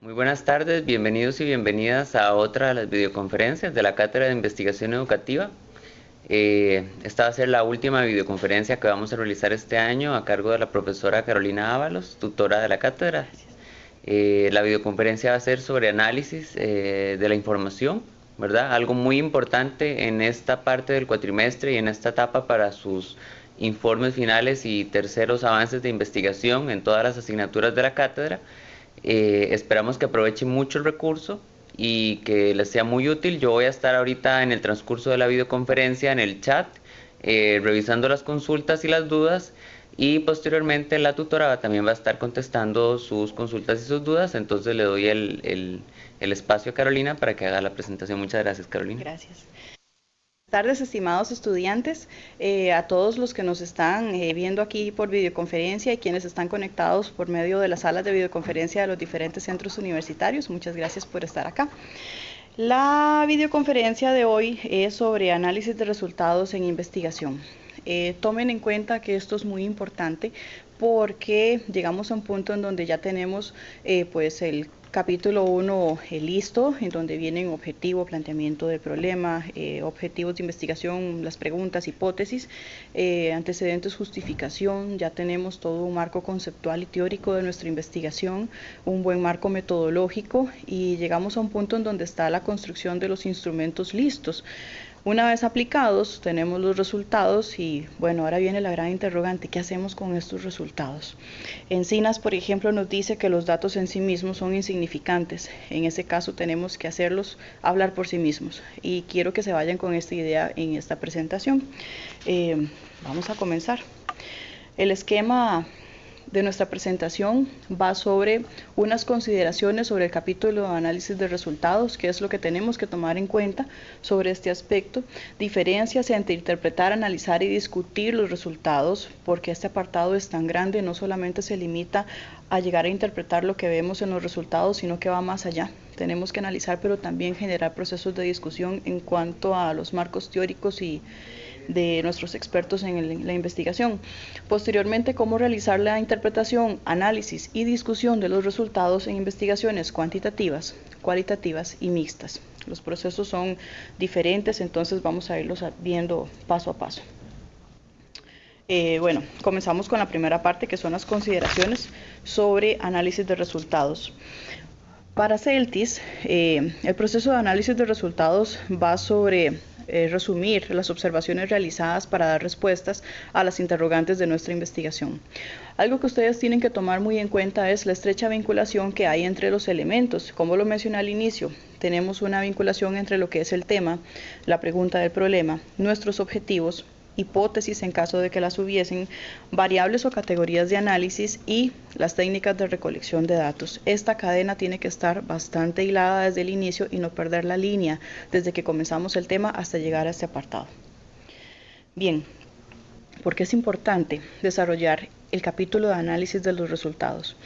Muy buenas tardes, bienvenidos y bienvenidas a otra de las videoconferencias de la Cátedra de Investigación Educativa. Eh, esta va a ser la última videoconferencia que vamos a realizar este año a cargo de la profesora Carolina Ábalos, tutora de la cátedra. Eh, la videoconferencia va a ser sobre análisis eh, de la información, ¿verdad? Algo muy importante en esta parte del cuatrimestre y en esta etapa para sus informes finales y terceros avances de investigación en todas las asignaturas de la cátedra. Eh, esperamos que aprovechen mucho el recurso y que les sea muy útil. Yo voy a estar ahorita en el transcurso de la videoconferencia en el chat eh, revisando las consultas y las dudas y posteriormente la tutora también va a estar contestando sus consultas y sus dudas. Entonces le doy el, el espacio a Carolina para que haga la presentación. Muchas gracias, Carolina. Gracias tardes, estimados estudiantes, eh, a todos los que nos están eh, viendo aquí por videoconferencia y quienes están conectados por medio de las salas de videoconferencia de los diferentes centros universitarios. Muchas gracias por estar acá. La videoconferencia de hoy es sobre análisis de resultados en investigación. Eh, tomen en cuenta que esto es muy importante porque llegamos a un punto en donde ya tenemos pues el capítulo 1 eh, listo, en donde vienen objetivo, planteamiento del problema, eh, objetivos de investigación, las preguntas, hipótesis, eh, antecedentes, justificación, ya tenemos todo un marco conceptual y teórico de nuestra investigación, un buen marco metodológico y llegamos a un punto en donde está la construcción de los instrumentos listos. Una vez aplicados, tenemos los resultados y bueno, ahora viene la gran interrogante, ¿qué hacemos con estos resultados? Encinas, por ejemplo, nos dice que los datos en sí mismos son insignificantes. En ese caso tenemos que hacerlos hablar por sí mismos y quiero que se vayan con esta idea en esta presentación. Eh, vamos a comenzar. El esquema de nuestra presentación va sobre unas consideraciones sobre el capítulo de análisis de resultados, que es lo que tenemos que tomar en cuenta sobre este aspecto, diferencias entre interpretar, analizar y discutir los resultados, porque este apartado es tan grande, no solamente se limita a llegar a interpretar lo que vemos en los resultados, sino que va más allá. Tenemos que analizar, pero también generar procesos de discusión en cuanto a los marcos teóricos y de nuestros expertos en la investigación. Posteriormente, cómo realizar la interpretación, análisis y discusión de los resultados en investigaciones cuantitativas, cualitativas y mixtas. Los procesos son diferentes, entonces vamos a irlos viendo paso a paso. Eh, bueno, comenzamos con la primera parte que son las consideraciones sobre análisis de resultados. Para CELTIS, eh, el proceso de análisis de resultados va sobre eh, resumir las observaciones realizadas para dar respuestas a las interrogantes de nuestra investigación. Algo que ustedes tienen que tomar muy en cuenta es la estrecha vinculación que hay entre los elementos. Como lo mencioné al inicio, tenemos una vinculación entre lo que es el tema, la pregunta del problema, nuestros objetivos, hipótesis en caso de que las hubiesen, variables o categorías de análisis y las técnicas de recolección de datos. Esta cadena tiene que estar bastante hilada desde el inicio y no perder la línea desde que comenzamos el tema hasta llegar a este apartado. Bien, porque es importante desarrollar el capítulo de análisis de los resultados.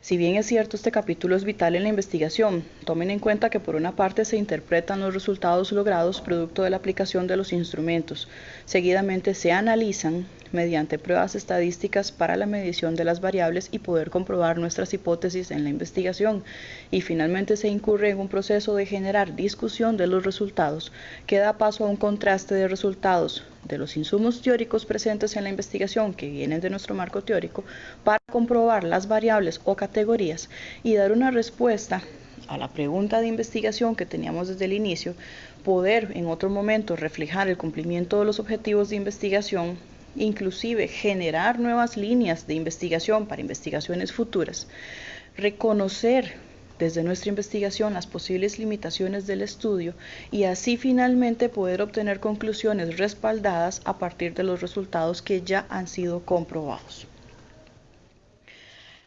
Si bien es cierto, este capítulo es vital en la investigación, tomen en cuenta que por una parte se interpretan los resultados logrados producto de la aplicación de los instrumentos, seguidamente se analizan mediante pruebas estadísticas para la medición de las variables y poder comprobar nuestras hipótesis en la investigación, y finalmente se incurre en un proceso de generar discusión de los resultados que da paso a un contraste de resultados de los insumos teóricos presentes en la investigación que vienen de nuestro marco teórico para comprobar las variables o categorías y dar una respuesta a la pregunta de investigación que teníamos desde el inicio, poder en otro momento reflejar el cumplimiento de los objetivos de investigación, inclusive generar nuevas líneas de investigación para investigaciones futuras, reconocer desde nuestra investigación las posibles limitaciones del estudio y así finalmente poder obtener conclusiones respaldadas a partir de los resultados que ya han sido comprobados.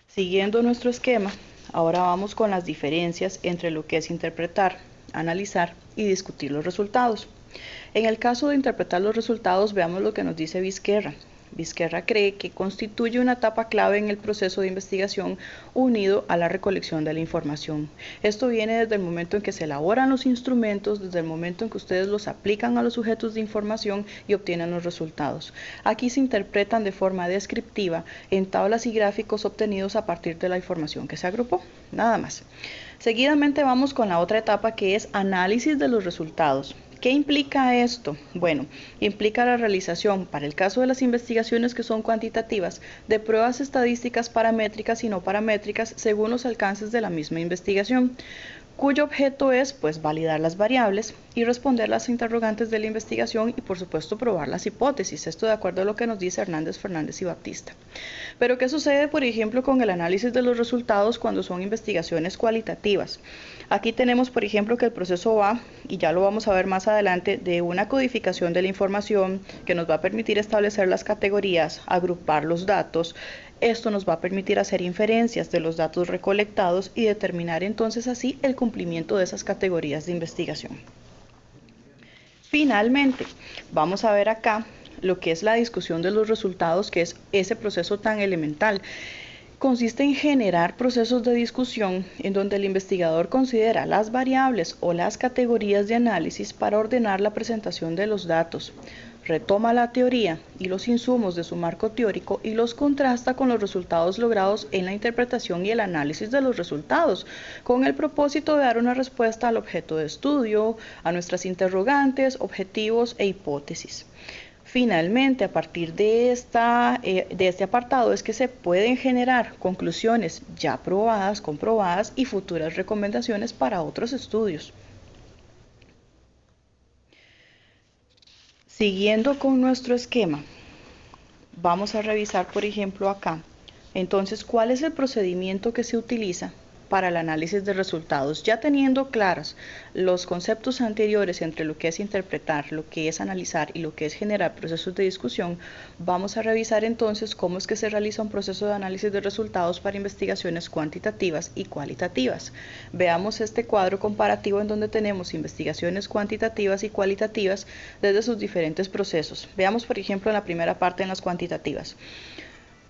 Siguiendo nuestro esquema, ahora vamos con las diferencias entre lo que es interpretar, analizar y discutir los resultados. En el caso de interpretar los resultados, veamos lo que nos dice Vizquerra. Vizquerra cree que constituye una etapa clave en el proceso de investigación unido a la recolección de la información. Esto viene desde el momento en que se elaboran los instrumentos, desde el momento en que ustedes los aplican a los sujetos de información y obtienen los resultados. Aquí se interpretan de forma descriptiva en tablas y gráficos obtenidos a partir de la información que se agrupó. Nada más. Seguidamente vamos con la otra etapa que es análisis de los resultados. ¿Qué implica esto? Bueno, implica la realización, para el caso de las investigaciones que son cuantitativas, de pruebas estadísticas paramétricas y no paramétricas según los alcances de la misma investigación cuyo objeto es pues validar las variables y responder las interrogantes de la investigación y por supuesto probar las hipótesis, esto de acuerdo a lo que nos dice Hernández, Fernández y Baptista. Pero ¿qué sucede por ejemplo con el análisis de los resultados cuando son investigaciones cualitativas? Aquí tenemos por ejemplo que el proceso va, y ya lo vamos a ver más adelante, de una codificación de la información que nos va a permitir establecer las categorías, agrupar los datos, esto nos va a permitir hacer inferencias de los datos recolectados y determinar entonces así el cumplimiento de esas categorías de investigación. Finalmente, vamos a ver acá lo que es la discusión de los resultados, que es ese proceso tan elemental. Consiste en generar procesos de discusión en donde el investigador considera las variables o las categorías de análisis para ordenar la presentación de los datos retoma la teoría y los insumos de su marco teórico y los contrasta con los resultados logrados en la interpretación y el análisis de los resultados, con el propósito de dar una respuesta al objeto de estudio, a nuestras interrogantes, objetivos e hipótesis. Finalmente, a partir de, esta, eh, de este apartado es que se pueden generar conclusiones ya probadas, comprobadas y futuras recomendaciones para otros estudios. Siguiendo con nuestro esquema, vamos a revisar, por ejemplo, acá. Entonces, ¿cuál es el procedimiento que se utiliza para el análisis de resultados. Ya teniendo claros los conceptos anteriores entre lo que es interpretar, lo que es analizar y lo que es generar procesos de discusión, vamos a revisar entonces cómo es que se realiza un proceso de análisis de resultados para investigaciones cuantitativas y cualitativas. Veamos este cuadro comparativo en donde tenemos investigaciones cuantitativas y cualitativas desde sus diferentes procesos. Veamos, por ejemplo, en la primera parte en las cuantitativas.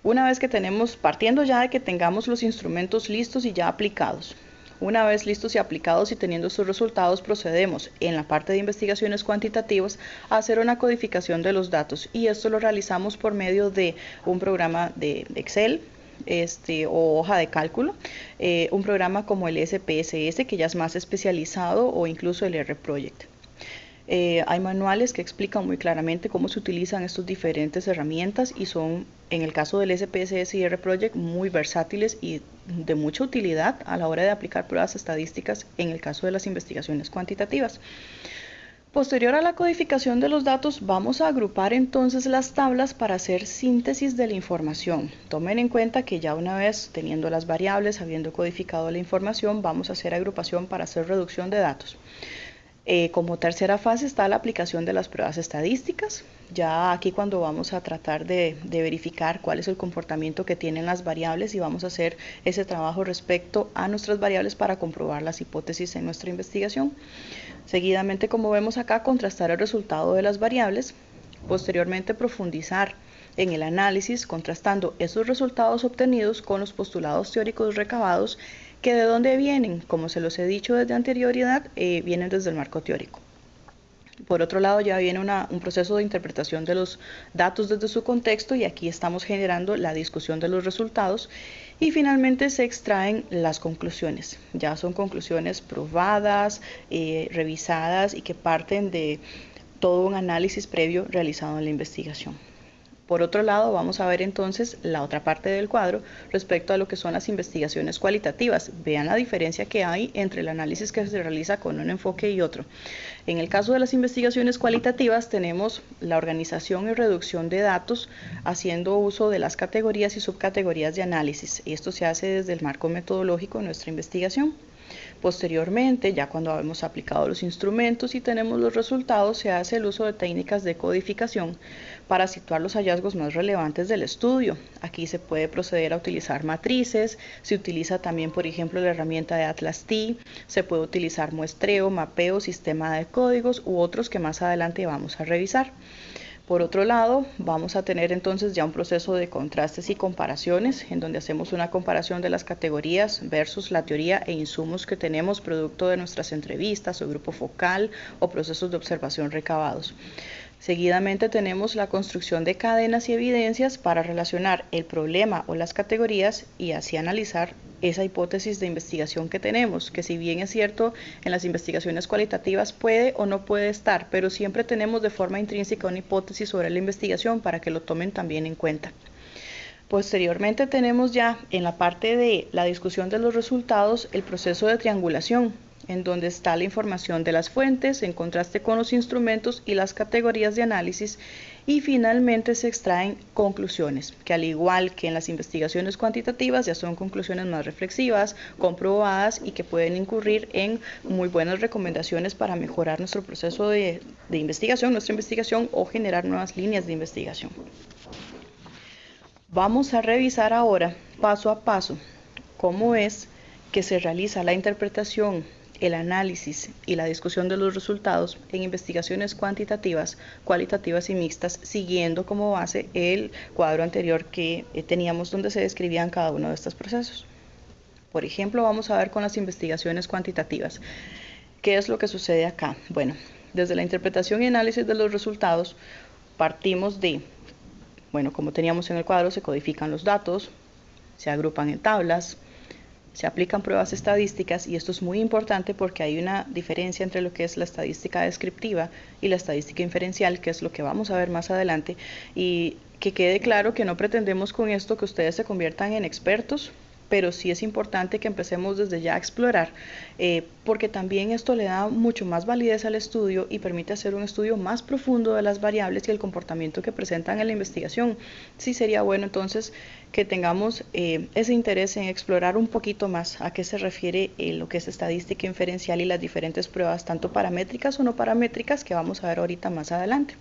Una vez que tenemos, partiendo ya de que tengamos los instrumentos listos y ya aplicados, una vez listos y aplicados y teniendo sus resultados, procedemos en la parte de investigaciones cuantitativas a hacer una codificación de los datos y esto lo realizamos por medio de un programa de Excel, este, o hoja de cálculo, eh, un programa como el SPSS que ya es más especializado o incluso el R-Project. Eh, hay manuales que explican muy claramente cómo se utilizan estas diferentes herramientas y son, en el caso del SPSS y R-Project, muy versátiles y de mucha utilidad a la hora de aplicar pruebas estadísticas en el caso de las investigaciones cuantitativas. Posterior a la codificación de los datos, vamos a agrupar entonces las tablas para hacer síntesis de la información. Tomen en cuenta que ya una vez teniendo las variables, habiendo codificado la información, vamos a hacer agrupación para hacer reducción de datos. Eh, como tercera fase está la aplicación de las pruebas estadísticas. Ya aquí cuando vamos a tratar de, verificar cuál es el comportamiento que tienen las variables y vamos a hacer ese trabajo respecto a nuestras variables para comprobar las hipótesis en nuestra investigación. Seguidamente, como vemos acá, contrastar el resultado de las variables. Posteriormente, profundizar en el análisis, contrastando esos resultados obtenidos con los postulados teóricos recabados que de dónde vienen, como se los he dicho desde anterioridad, eh, vienen desde el marco teórico. Por otro lado, ya viene un proceso de interpretación de los datos desde su contexto y aquí estamos generando la discusión de los resultados y finalmente se extraen las conclusiones. Ya son conclusiones probadas, eh, revisadas y que parten de todo un análisis previo realizado en la investigación. Por otro lado, vamos a ver entonces la otra parte del cuadro respecto a lo que son las investigaciones cualitativas. Vean la diferencia que hay entre el análisis que se realiza con un enfoque y otro. En el caso de las investigaciones cualitativas tenemos la organización y reducción de datos haciendo uso de las categorías y subcategorías de análisis. Y esto se hace desde el marco metodológico de nuestra investigación. Posteriormente, ya cuando hemos aplicado los instrumentos y tenemos los resultados, se hace el uso de técnicas de codificación para situar los hallazgos más relevantes del estudio. Aquí se puede proceder a utilizar matrices, se utiliza también, por ejemplo, la herramienta de Atlas T, se puede utilizar muestreo, mapeo, sistema de códigos u otros que más adelante vamos a revisar. Por otro lado, vamos a tener entonces ya un proceso de contrastes y comparaciones, en donde hacemos una comparación de las categorías versus la teoría e insumos que tenemos producto de nuestras entrevistas o grupo focal o procesos de observación recabados. Seguidamente tenemos la construcción de cadenas y evidencias para relacionar el problema o las categorías y así analizar esa hipótesis de investigación que tenemos, que si bien es cierto en las investigaciones cualitativas puede o no puede estar, pero siempre tenemos de forma intrínseca una hipótesis sobre la investigación para que lo tomen también en cuenta. Posteriormente tenemos ya en la parte de la discusión de los resultados el proceso de triangulación, en donde está la información de las fuentes en contraste con los instrumentos y las categorías de análisis y finalmente se extraen conclusiones, que al igual que en las investigaciones cuantitativas ya son conclusiones más reflexivas, comprobadas y que pueden incurrir en muy buenas recomendaciones para mejorar nuestro proceso de, de investigación, nuestra investigación o generar nuevas líneas de investigación. Vamos a revisar ahora paso a paso cómo es que se realiza la interpretación el análisis y la discusión de los resultados en investigaciones cuantitativas, cualitativas y mixtas, siguiendo como base el cuadro anterior que eh, teníamos donde se describían cada uno de estos procesos. Por ejemplo, vamos a ver con las investigaciones cuantitativas. ¿Qué es lo que sucede acá? Bueno, desde la interpretación y análisis de los resultados, partimos de, bueno, como teníamos en el cuadro, se codifican los datos, se agrupan en tablas, se aplican pruebas estadísticas y esto es muy importante porque hay una diferencia entre lo que es la estadística descriptiva y la estadística inferencial, que es lo que vamos a ver más adelante, y que quede claro que no pretendemos con esto que ustedes se conviertan en expertos pero sí es importante que empecemos desde ya a explorar, eh, porque también esto le da mucho más validez al estudio y permite hacer un estudio más profundo de las variables y el comportamiento que presentan en la investigación. Sí sería bueno entonces que tengamos eh, ese interés en explorar un poquito más a qué se refiere eh, lo que es estadística inferencial y las diferentes pruebas, tanto paramétricas o no paramétricas, que vamos a ver ahorita más adelante.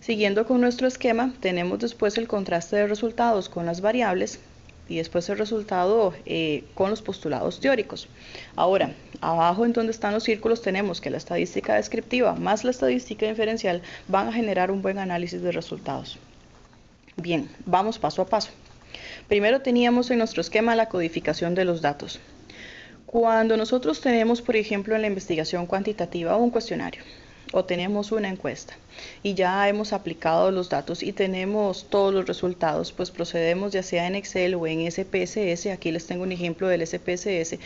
Siguiendo con nuestro esquema, tenemos después el contraste de resultados con las variables, y después el resultado eh, con los postulados teóricos. Ahora, abajo en donde están los círculos tenemos que la estadística descriptiva más la estadística inferencial van a generar un buen análisis de resultados. Bien, vamos paso a paso. Primero teníamos en nuestro esquema la codificación de los datos. Cuando nosotros tenemos, por ejemplo, en la investigación cuantitativa un cuestionario, o tenemos una encuesta y ya hemos aplicado los datos y tenemos todos los resultados, pues procedemos ya sea en Excel o en SPSS, aquí les tengo un ejemplo del SPSS,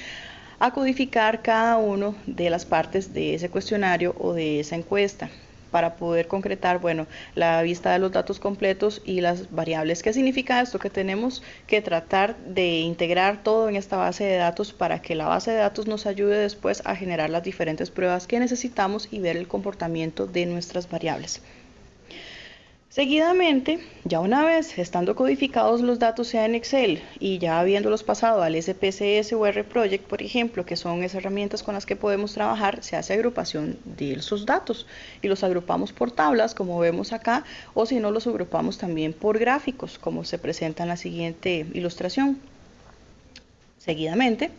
a codificar cada uno de las partes de ese cuestionario o de esa encuesta para poder concretar, bueno, la vista de los datos completos y las variables. ¿Qué significa esto? Que tenemos que tratar de integrar todo en esta base de datos para que la base de datos nos ayude después a generar las diferentes pruebas que necesitamos y ver el comportamiento de nuestras variables. Seguidamente, ya una vez estando codificados los datos sea en Excel y ya habiéndolos pasado al SPSS o RProject, por ejemplo, que son esas herramientas con las que podemos trabajar, se hace agrupación de esos datos y los agrupamos por tablas, como vemos acá, o si no, los agrupamos también por gráficos, como se presenta en la siguiente ilustración. Seguidamente,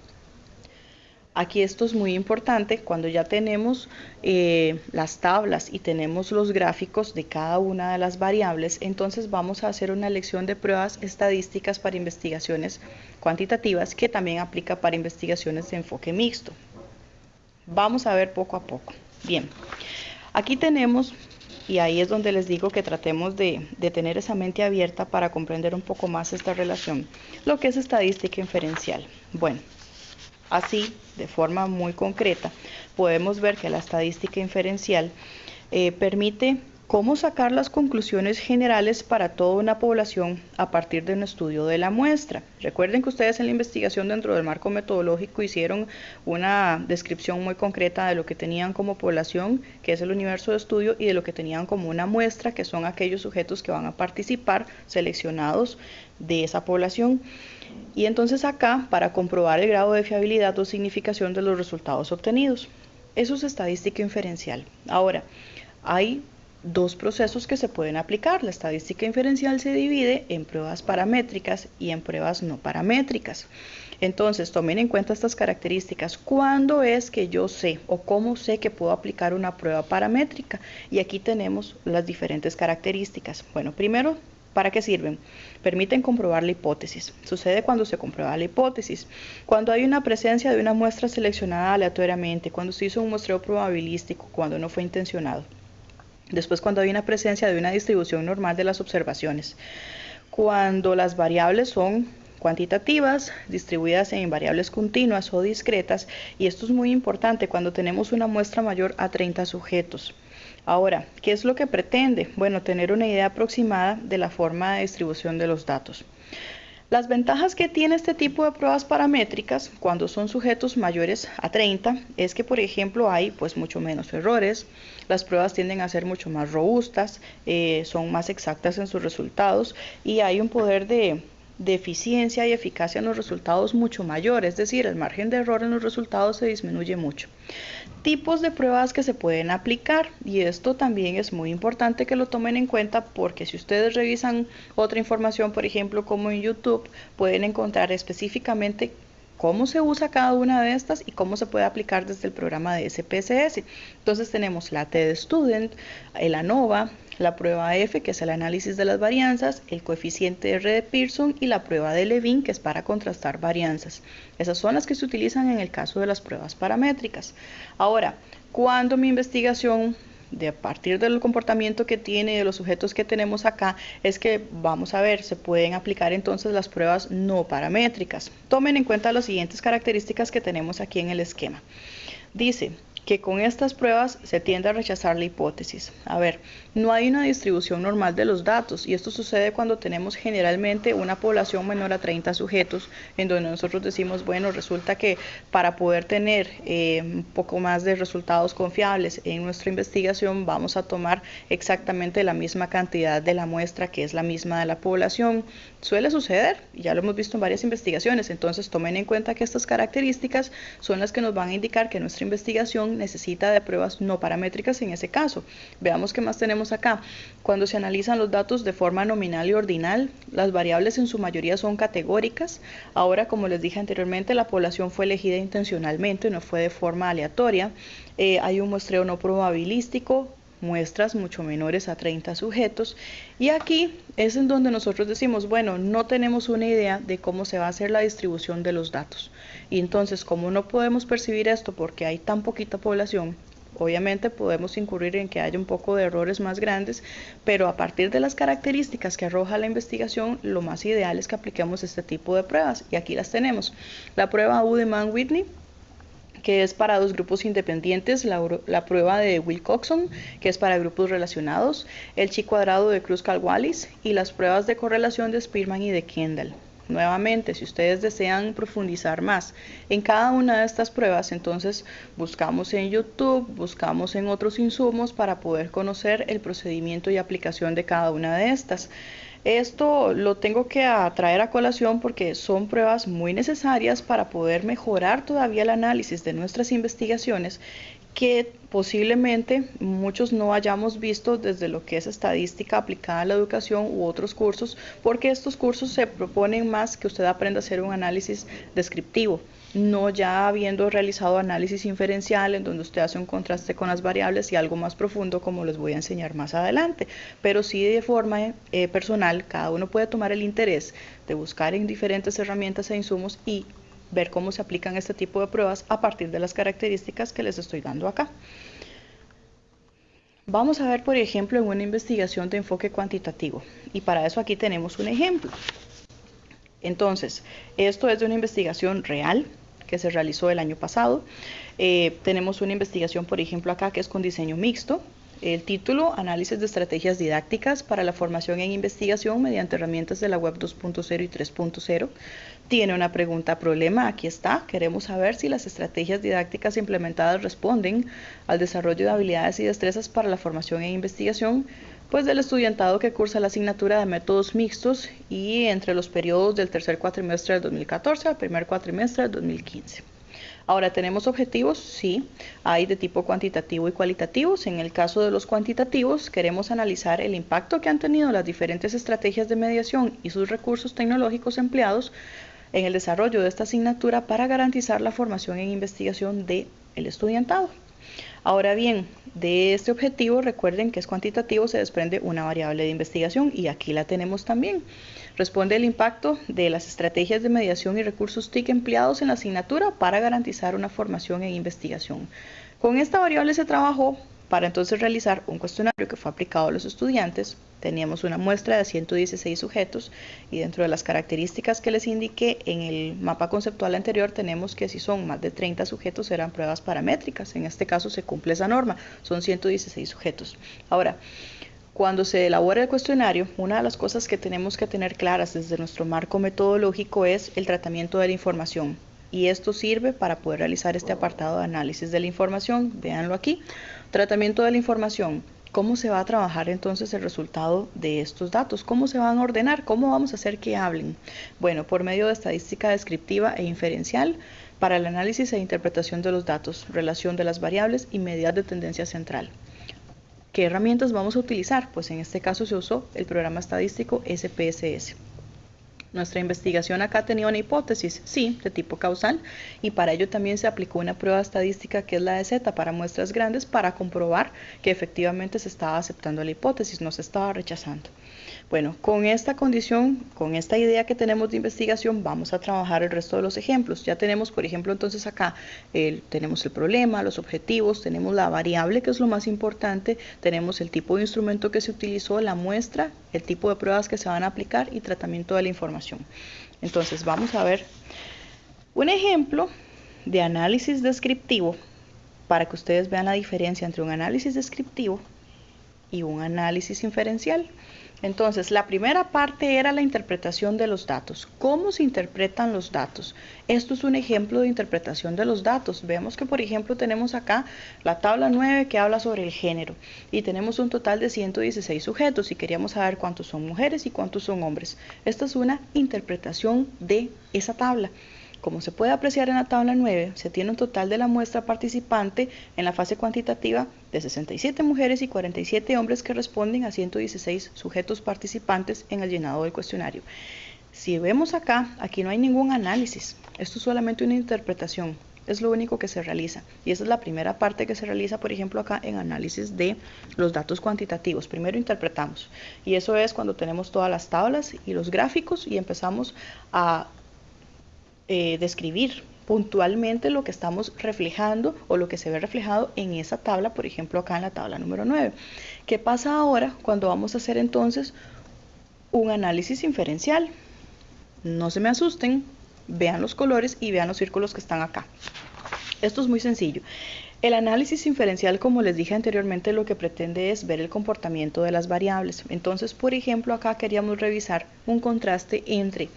Aquí esto es muy importante cuando ya tenemos eh, las tablas y tenemos los gráficos de cada una de las variables, entonces vamos a hacer una elección de pruebas estadísticas para investigaciones cuantitativas que también aplica para investigaciones de enfoque mixto. Vamos a ver poco a poco. Bien, aquí tenemos, y ahí es donde les digo que tratemos de, de tener esa mente abierta para comprender un poco más esta relación, lo que es estadística inferencial. Bueno, Así, de forma muy concreta, podemos ver que la estadística inferencial eh, permite cómo sacar las conclusiones generales para toda una población a partir de un estudio de la muestra. Recuerden que ustedes en la investigación dentro del marco metodológico hicieron una descripción muy concreta de lo que tenían como población, que es el universo de estudio, y de lo que tenían como una muestra, que son aquellos sujetos que van a participar seleccionados de esa población. Y entonces acá, para comprobar el grado de fiabilidad o significación de los resultados obtenidos. Eso es estadística inferencial. Ahora, hay dos procesos que se pueden aplicar. La estadística inferencial se divide en pruebas paramétricas y en pruebas no paramétricas. Entonces, tomen en cuenta estas características. ¿Cuándo es que yo sé o cómo sé que puedo aplicar una prueba paramétrica? Y aquí tenemos las diferentes características. Bueno, primero, ¿para qué sirven? Permiten comprobar la hipótesis. Sucede cuando se comprueba la hipótesis. Cuando hay una presencia de una muestra seleccionada aleatoriamente, cuando se hizo un muestreo probabilístico, cuando no fue intencionado. Después, cuando hay una presencia de una distribución normal de las observaciones. Cuando las variables son cuantitativas, distribuidas en variables continuas o discretas, y esto es muy importante cuando tenemos una muestra mayor a 30 sujetos. Ahora, ¿qué es lo que pretende? Bueno, tener una idea aproximada de la forma de distribución de los datos. Las ventajas que tiene este tipo de pruebas paramétricas cuando son sujetos mayores a 30 es que, por ejemplo, hay pues mucho menos errores, las pruebas tienden a ser mucho más robustas, eh, son más exactas en sus resultados y hay un poder de, de eficiencia y eficacia en los resultados mucho mayor, es decir, el margen de error en los resultados se disminuye mucho. Tipos de pruebas que se pueden aplicar y esto también es muy importante que lo tomen en cuenta porque si ustedes revisan otra información, por ejemplo, como en YouTube, pueden encontrar específicamente cómo se usa cada una de estas y cómo se puede aplicar desde el programa de SPSS. Entonces tenemos la TED Student, el ANOVA, la prueba F, que es el análisis de las varianzas, el coeficiente R de Pearson y la prueba de Levin, que es para contrastar varianzas. Esas son las que se utilizan en el caso de las pruebas paramétricas. Ahora, cuando mi investigación de a partir del comportamiento que tiene de los sujetos que tenemos acá es que vamos a ver se pueden aplicar entonces las pruebas no paramétricas. Tomen en cuenta las siguientes características que tenemos aquí en el esquema. Dice que con estas pruebas se tiende a rechazar la hipótesis. A ver, no hay una distribución normal de los datos y esto sucede cuando tenemos generalmente una población menor a 30 sujetos, en donde nosotros decimos, bueno, resulta que para poder tener eh, un poco más de resultados confiables en nuestra investigación vamos a tomar exactamente la misma cantidad de la muestra que es la misma de la población. Suele suceder, ya lo hemos visto en varias investigaciones, entonces tomen en cuenta que estas características son las que nos van a indicar que nuestra investigación necesita de pruebas no paramétricas en ese caso. Veamos qué más tenemos acá. Cuando se analizan los datos de forma nominal y ordinal, las variables en su mayoría son categóricas. Ahora, como les dije anteriormente, la población fue elegida intencionalmente, no fue de forma aleatoria. Eh, hay un muestreo no probabilístico, muestras mucho menores a 30 sujetos. Y aquí es en donde nosotros decimos, bueno, no tenemos una idea de cómo se va a hacer la distribución de los datos. Y entonces, como no podemos percibir esto porque hay tan poquita población, obviamente podemos incurrir en que haya un poco de errores más grandes, pero a partir de las características que arroja la investigación, lo más ideal es que apliquemos este tipo de pruebas. Y aquí las tenemos. La prueba Udeman-Whitney que es para dos grupos independientes, la, prueba de Wilcoxon, que es para grupos relacionados, el chi cuadrado de Kruskal-Wallis y las pruebas de correlación de Spearman y de Kendall. Nuevamente, si ustedes desean profundizar más en cada una de estas pruebas, entonces buscamos en YouTube, buscamos en otros insumos para poder conocer el procedimiento y aplicación de cada una de estas. Esto lo tengo que traer a colación porque son pruebas muy necesarias para poder mejorar todavía el análisis de nuestras investigaciones que posiblemente muchos no hayamos visto desde lo que es estadística aplicada a la educación u otros cursos, porque estos cursos se proponen más que usted aprenda a hacer un análisis descriptivo no ya habiendo realizado análisis inferencial en donde usted hace un contraste con las variables y algo más profundo como les voy a enseñar más adelante, pero sí de forma eh, personal cada uno puede tomar el interés de buscar en diferentes herramientas e insumos y ver cómo se aplican este tipo de pruebas a partir de las características que les estoy dando acá. Vamos a ver, por ejemplo, en una investigación de enfoque cuantitativo y para eso aquí tenemos un ejemplo. Entonces, esto es de una investigación real que se realizó el año pasado. Eh, tenemos una investigación, por ejemplo, acá que es con diseño mixto. El título, Análisis de estrategias didácticas para la formación en investigación mediante herramientas de la web 2.0 y 3.0. Tiene una pregunta problema, aquí está. Queremos saber si las estrategias didácticas implementadas responden al desarrollo de habilidades y destrezas para la formación en investigación pues del estudiantado que cursa la asignatura de métodos mixtos y entre los periodos del tercer cuatrimestre del 2014 al primer cuatrimestre del 2015. Ahora, ¿tenemos objetivos? Sí, hay de tipo cuantitativo y cualitativos. En el caso de los cuantitativos, queremos analizar el impacto que han tenido las diferentes estrategias de mediación y sus recursos tecnológicos empleados en el desarrollo de esta asignatura para garantizar la formación en investigación del el estudiantado. Ahora bien, de este objetivo, recuerden que es cuantitativo, se desprende una variable de investigación y aquí la tenemos también. Responde el impacto de las estrategias de mediación y recursos TIC empleados en la asignatura para garantizar una formación en investigación. Con esta variable se trabajó para entonces realizar un cuestionario que fue aplicado a los estudiantes, teníamos una muestra de 116 sujetos y dentro de las características que les indiqué en el mapa conceptual anterior tenemos que si son más de 30 sujetos serán pruebas paramétricas. En este caso se cumple esa norma, son 116 sujetos. Ahora, cuando se elabora el cuestionario, una de las cosas que tenemos que tener claras desde nuestro marco metodológico es el tratamiento de la información. Y esto sirve para poder realizar este apartado de análisis de la información. Véanlo aquí. Tratamiento de la información. ¿Cómo se va a trabajar entonces el resultado de estos datos? ¿Cómo se van a ordenar? ¿Cómo vamos a hacer que hablen? Bueno, por medio de estadística descriptiva e inferencial para el análisis e interpretación de los datos, relación de las variables y medidas de tendencia central. ¿Qué herramientas vamos a utilizar? Pues en este caso se usó el programa estadístico SPSS. Nuestra investigación acá tenía una hipótesis, sí, de tipo causal, y para ello también se aplicó una prueba estadística que es la de Z para muestras grandes para comprobar que efectivamente se estaba aceptando la hipótesis, no se estaba rechazando. Bueno, con esta condición, con esta idea que tenemos de investigación, vamos a trabajar el resto de los ejemplos. Ya tenemos, por ejemplo, entonces acá tenemos el problema, los objetivos, tenemos la variable, que es lo más importante, tenemos el tipo de instrumento que se utilizó, la muestra, el tipo de pruebas que se van a aplicar y tratamiento de la información. Entonces, vamos a ver un ejemplo de análisis descriptivo para que ustedes vean la diferencia entre un análisis descriptivo y un análisis inferencial. Entonces, la primera parte era la interpretación de los datos. ¿Cómo se interpretan los datos? Esto es un ejemplo de interpretación de los datos. Vemos que, por ejemplo, tenemos acá la tabla 9 que habla sobre el género y tenemos un total de 116 sujetos y queríamos saber cuántos son mujeres y cuántos son hombres. Esta es una interpretación de esa tabla. Como se puede apreciar en la tabla 9, se tiene un total de la muestra participante en la fase cuantitativa de 67 mujeres y 47 hombres que responden a 116 sujetos participantes en el llenado del cuestionario. Si vemos acá, aquí no hay ningún análisis, esto es solamente una interpretación, es lo único que se realiza. Y esa es la primera parte que se realiza, por ejemplo, acá en análisis de los datos cuantitativos. Primero interpretamos. Y eso es cuando tenemos todas las tablas y los gráficos y empezamos a eh, describir puntualmente lo que estamos reflejando o lo que se ve reflejado en esa tabla, por ejemplo acá en la tabla número 9. ¿Qué pasa ahora cuando vamos a hacer entonces un análisis inferencial? No se me asusten, vean los colores y vean los círculos que están acá. Esto es muy sencillo. El análisis inferencial, como les dije anteriormente, lo que pretende es ver el comportamiento de las variables. Entonces, por ejemplo, acá queríamos revisar un contraste entre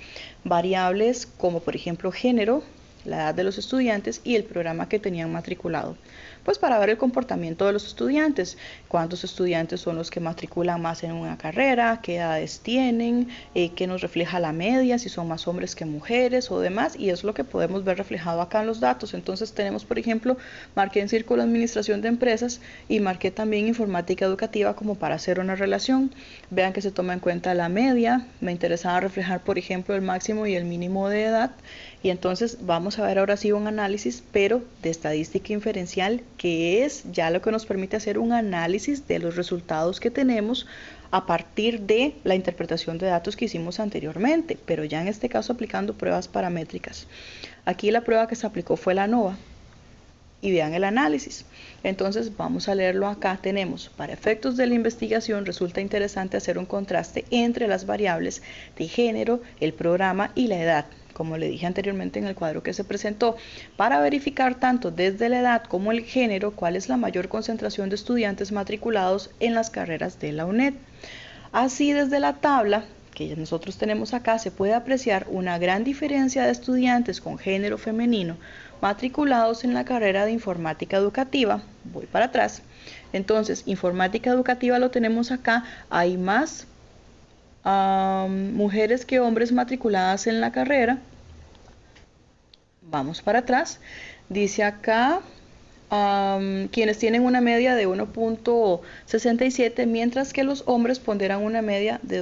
variables como por ejemplo género, la edad de los estudiantes y el programa que tenían matriculado pues para ver el comportamiento de los estudiantes, cuántos estudiantes son los que matriculan más en una carrera, qué edades tienen, eh, qué nos refleja la media, si son más hombres que mujeres o demás, y es lo que podemos ver reflejado acá en los datos. Entonces tenemos, por ejemplo, marqué en círculo administración de empresas y marqué también informática educativa como para hacer una relación. Vean que se toma en cuenta la media, me interesaba reflejar, por ejemplo, el máximo y el mínimo de edad, y entonces vamos a ver ahora sí un análisis, pero de estadística inferencial que es ya lo que nos permite hacer un análisis de los resultados que tenemos a partir de la interpretación de datos que hicimos anteriormente, pero ya en este caso aplicando pruebas paramétricas. Aquí la prueba que se aplicó fue la NOVA y vean el análisis. Entonces vamos a leerlo acá. Tenemos, para efectos de la investigación, resulta interesante hacer un contraste entre las variables de género, el programa y la edad como le dije anteriormente en el cuadro que se presentó, para verificar tanto desde la edad como el género cuál es la mayor concentración de estudiantes matriculados en las carreras de la UNED. Así desde la tabla que nosotros tenemos acá se puede apreciar una gran diferencia de estudiantes con género femenino matriculados en la carrera de informática educativa. Voy para atrás. Entonces, informática educativa lo tenemos acá. Hay más mujeres que hombres matriculadas en la carrera. Vamos para atrás. Dice acá, quienes tienen una media de 1.67, mientras que los hombres ponderan una media de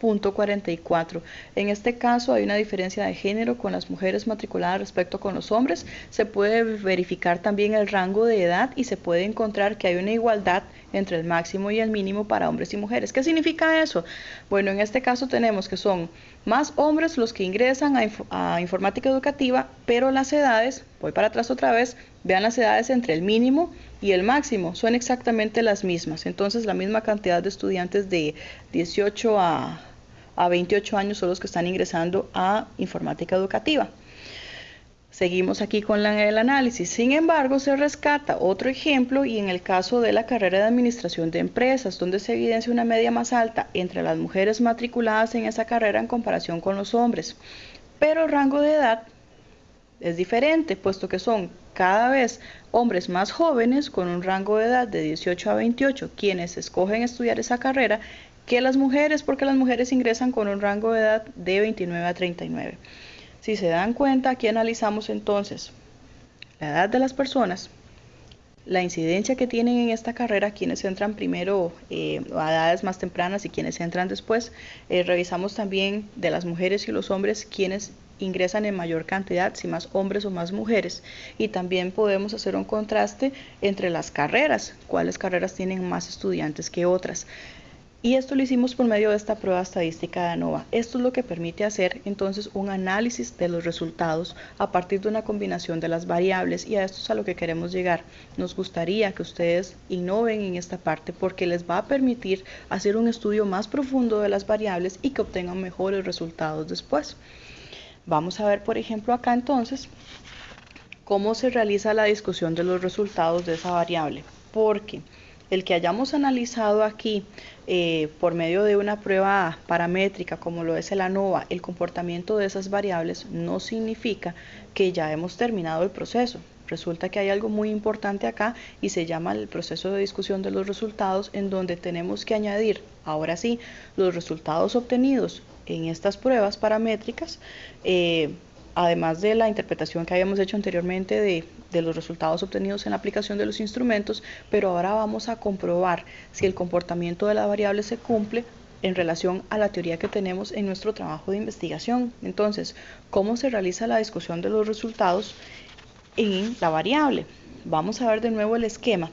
2. 44. En este caso hay una diferencia de género con las mujeres matriculadas respecto con los hombres. Se puede verificar también el rango de edad y se puede encontrar que hay una igualdad entre el máximo y el mínimo para hombres y mujeres. ¿Qué significa eso? Bueno, en este caso tenemos que son más hombres los que ingresan a, a informática educativa, pero las edades, voy para atrás otra vez, vean las edades entre el mínimo y el máximo son exactamente las mismas. Entonces la misma cantidad de estudiantes de 18 a a 28 años son los que están ingresando a informática educativa. Seguimos aquí con el análisis. Sin embargo, se rescata otro ejemplo y en el caso de la carrera de administración de empresas, donde se evidencia una media más alta entre las mujeres matriculadas en esa carrera en comparación con los hombres. Pero el rango de edad es diferente, puesto que son cada vez hombres más jóvenes con un rango de edad de 18 a 28 quienes escogen estudiar esa carrera que las mujeres, porque las mujeres ingresan con un rango de edad de 29 a 39. Si se dan cuenta, aquí analizamos entonces la edad de las personas, la incidencia que tienen en esta carrera, quienes entran primero eh, a edades más tempranas y quienes entran después. Eh, revisamos también de las mujeres y los hombres quienes ingresan en mayor cantidad, si más hombres o más mujeres. Y también podemos hacer un contraste entre las carreras, cuáles carreras tienen más estudiantes que otras. Y esto lo hicimos por medio de esta prueba estadística de ANOVA. Esto es lo que permite hacer entonces un análisis de los resultados a partir de una combinación de las variables y a esto es a lo que queremos llegar. Nos gustaría que ustedes innoven en esta parte porque les va a permitir hacer un estudio más profundo de las variables y que obtengan mejores resultados después. Vamos a ver, por ejemplo, acá entonces cómo se realiza la discusión de los resultados de esa variable. Porque el que hayamos analizado aquí eh, por medio de una prueba paramétrica como lo es el ANOVA, el comportamiento de esas variables no significa que ya hemos terminado el proceso. Resulta que hay algo muy importante acá y se llama el proceso de discusión de los resultados en donde tenemos que añadir, ahora sí, los resultados obtenidos en estas pruebas paramétricas eh, además de la interpretación que habíamos hecho anteriormente de, los resultados obtenidos en la aplicación de los instrumentos, pero ahora vamos a comprobar si el comportamiento de la variable se cumple en relación a la teoría que tenemos en nuestro trabajo de investigación. Entonces, ¿cómo se realiza la discusión de los resultados en la variable? Vamos a ver de nuevo el esquema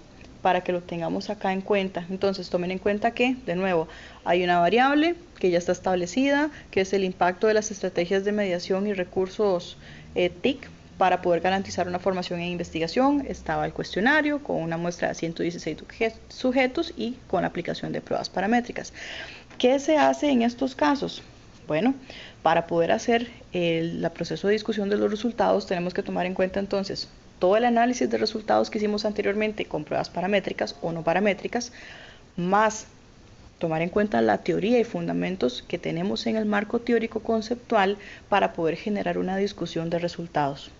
para que lo tengamos acá en cuenta. Entonces tomen en cuenta que, de nuevo, hay una variable que ya está establecida, que es el impacto de las estrategias de mediación y recursos eh, TIC para poder garantizar una formación en investigación. Estaba el cuestionario con una muestra de 116 sujetos y con la aplicación de pruebas paramétricas. ¿Qué se hace en estos casos? Bueno, para poder hacer el proceso de discusión de los resultados tenemos que tomar en cuenta entonces todo el análisis de resultados que hicimos anteriormente con pruebas paramétricas o no paramétricas, más tomar en cuenta la teoría y fundamentos que tenemos en el marco teórico conceptual para poder generar una discusión de resultados.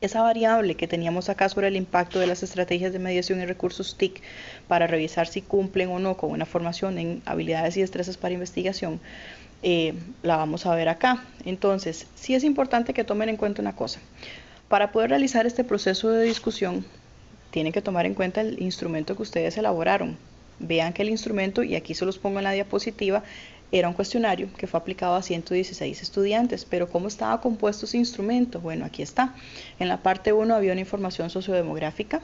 Esa variable que teníamos acá sobre el impacto de las estrategias de mediación y recursos TIC para revisar si cumplen o no con una formación en habilidades y destrezas para investigación, eh, la vamos a ver acá. Entonces, sí es importante que tomen en cuenta una cosa. Para poder realizar este proceso de discusión, tienen que tomar en cuenta el instrumento que ustedes elaboraron. Vean que el instrumento, y aquí se los pongo en la diapositiva, era un cuestionario que fue aplicado a 116 estudiantes, pero ¿cómo estaba compuesto ese instrumento? Bueno, aquí está. En la parte 1 había una información sociodemográfica,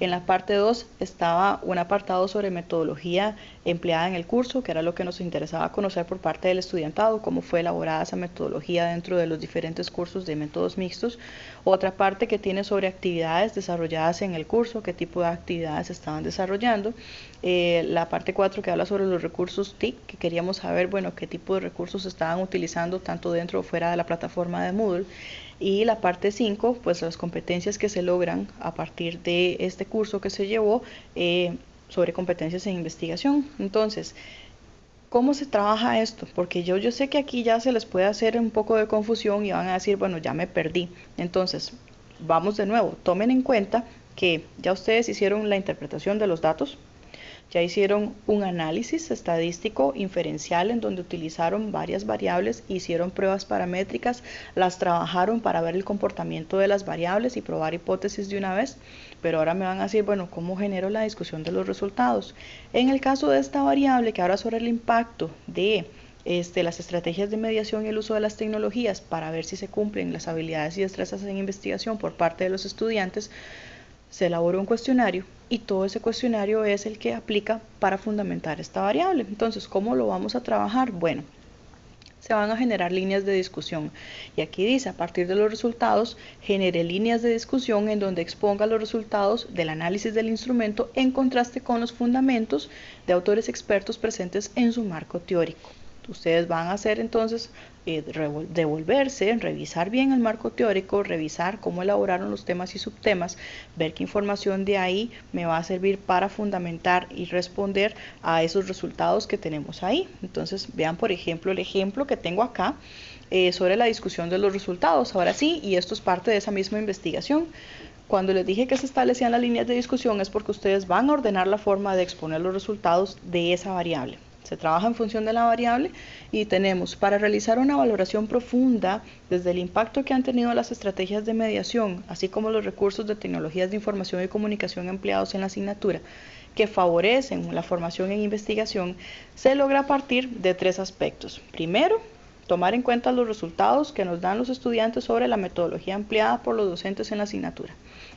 en la parte 2 estaba un apartado sobre metodología empleada en el curso, que era lo que nos interesaba conocer por parte del estudiantado, cómo fue elaborada esa metodología dentro de los diferentes cursos de métodos mixtos. Otra parte que tiene sobre actividades desarrolladas en el curso, qué tipo de actividades estaban desarrollando. Eh, la parte 4 que habla sobre los recursos TIC, que queríamos saber, bueno, qué tipo de recursos estaban utilizando tanto dentro o fuera de la plataforma de Moodle. Y la parte 5, pues las competencias que se logran a partir de este curso que se llevó eh, sobre competencias en investigación. Entonces, ¿cómo se trabaja esto? Porque yo, yo sé que aquí ya se les puede hacer un poco de confusión y van a decir, bueno, ya me perdí. Entonces, vamos de nuevo, tomen en cuenta que ya ustedes hicieron la interpretación de los datos, ya hicieron un análisis estadístico inferencial en donde utilizaron varias variables, hicieron pruebas paramétricas, las trabajaron para ver el comportamiento de las variables y probar hipótesis de una vez, pero ahora me van a decir, bueno, ¿cómo genero la discusión de los resultados? En el caso de esta variable que ahora sobre el impacto de este, las estrategias de mediación y el uso de las tecnologías para ver si se cumplen las habilidades y destrezas en investigación por parte de los estudiantes, se elabora un cuestionario y todo ese cuestionario es el que aplica para fundamentar esta variable. Entonces, ¿cómo lo vamos a trabajar? Bueno, se van a generar líneas de discusión. Y aquí dice, a partir de los resultados, genere líneas de discusión en donde exponga los resultados del análisis del instrumento en contraste con los fundamentos de autores expertos presentes en su marco teórico. Ustedes van a hacer entonces eh, devolverse, revisar bien el marco teórico, revisar cómo elaboraron los temas y subtemas, ver qué información de ahí me va a servir para fundamentar y responder a esos resultados que tenemos ahí. Entonces vean por ejemplo el ejemplo que tengo acá eh, sobre la discusión de los resultados. Ahora sí, y esto es parte de esa misma investigación. Cuando les dije que se establecían las líneas de discusión es porque ustedes van a ordenar la forma de exponer los resultados de esa variable. Se trabaja en función de la variable y tenemos para realizar una valoración profunda desde el impacto que han tenido las estrategias de mediación, así como los recursos de tecnologías de información y comunicación empleados en la asignatura que favorecen la formación en investigación, se logra partir de tres aspectos. Primero, tomar en cuenta los resultados que nos dan los estudiantes sobre la metodología empleada por los docentes en la asignatura.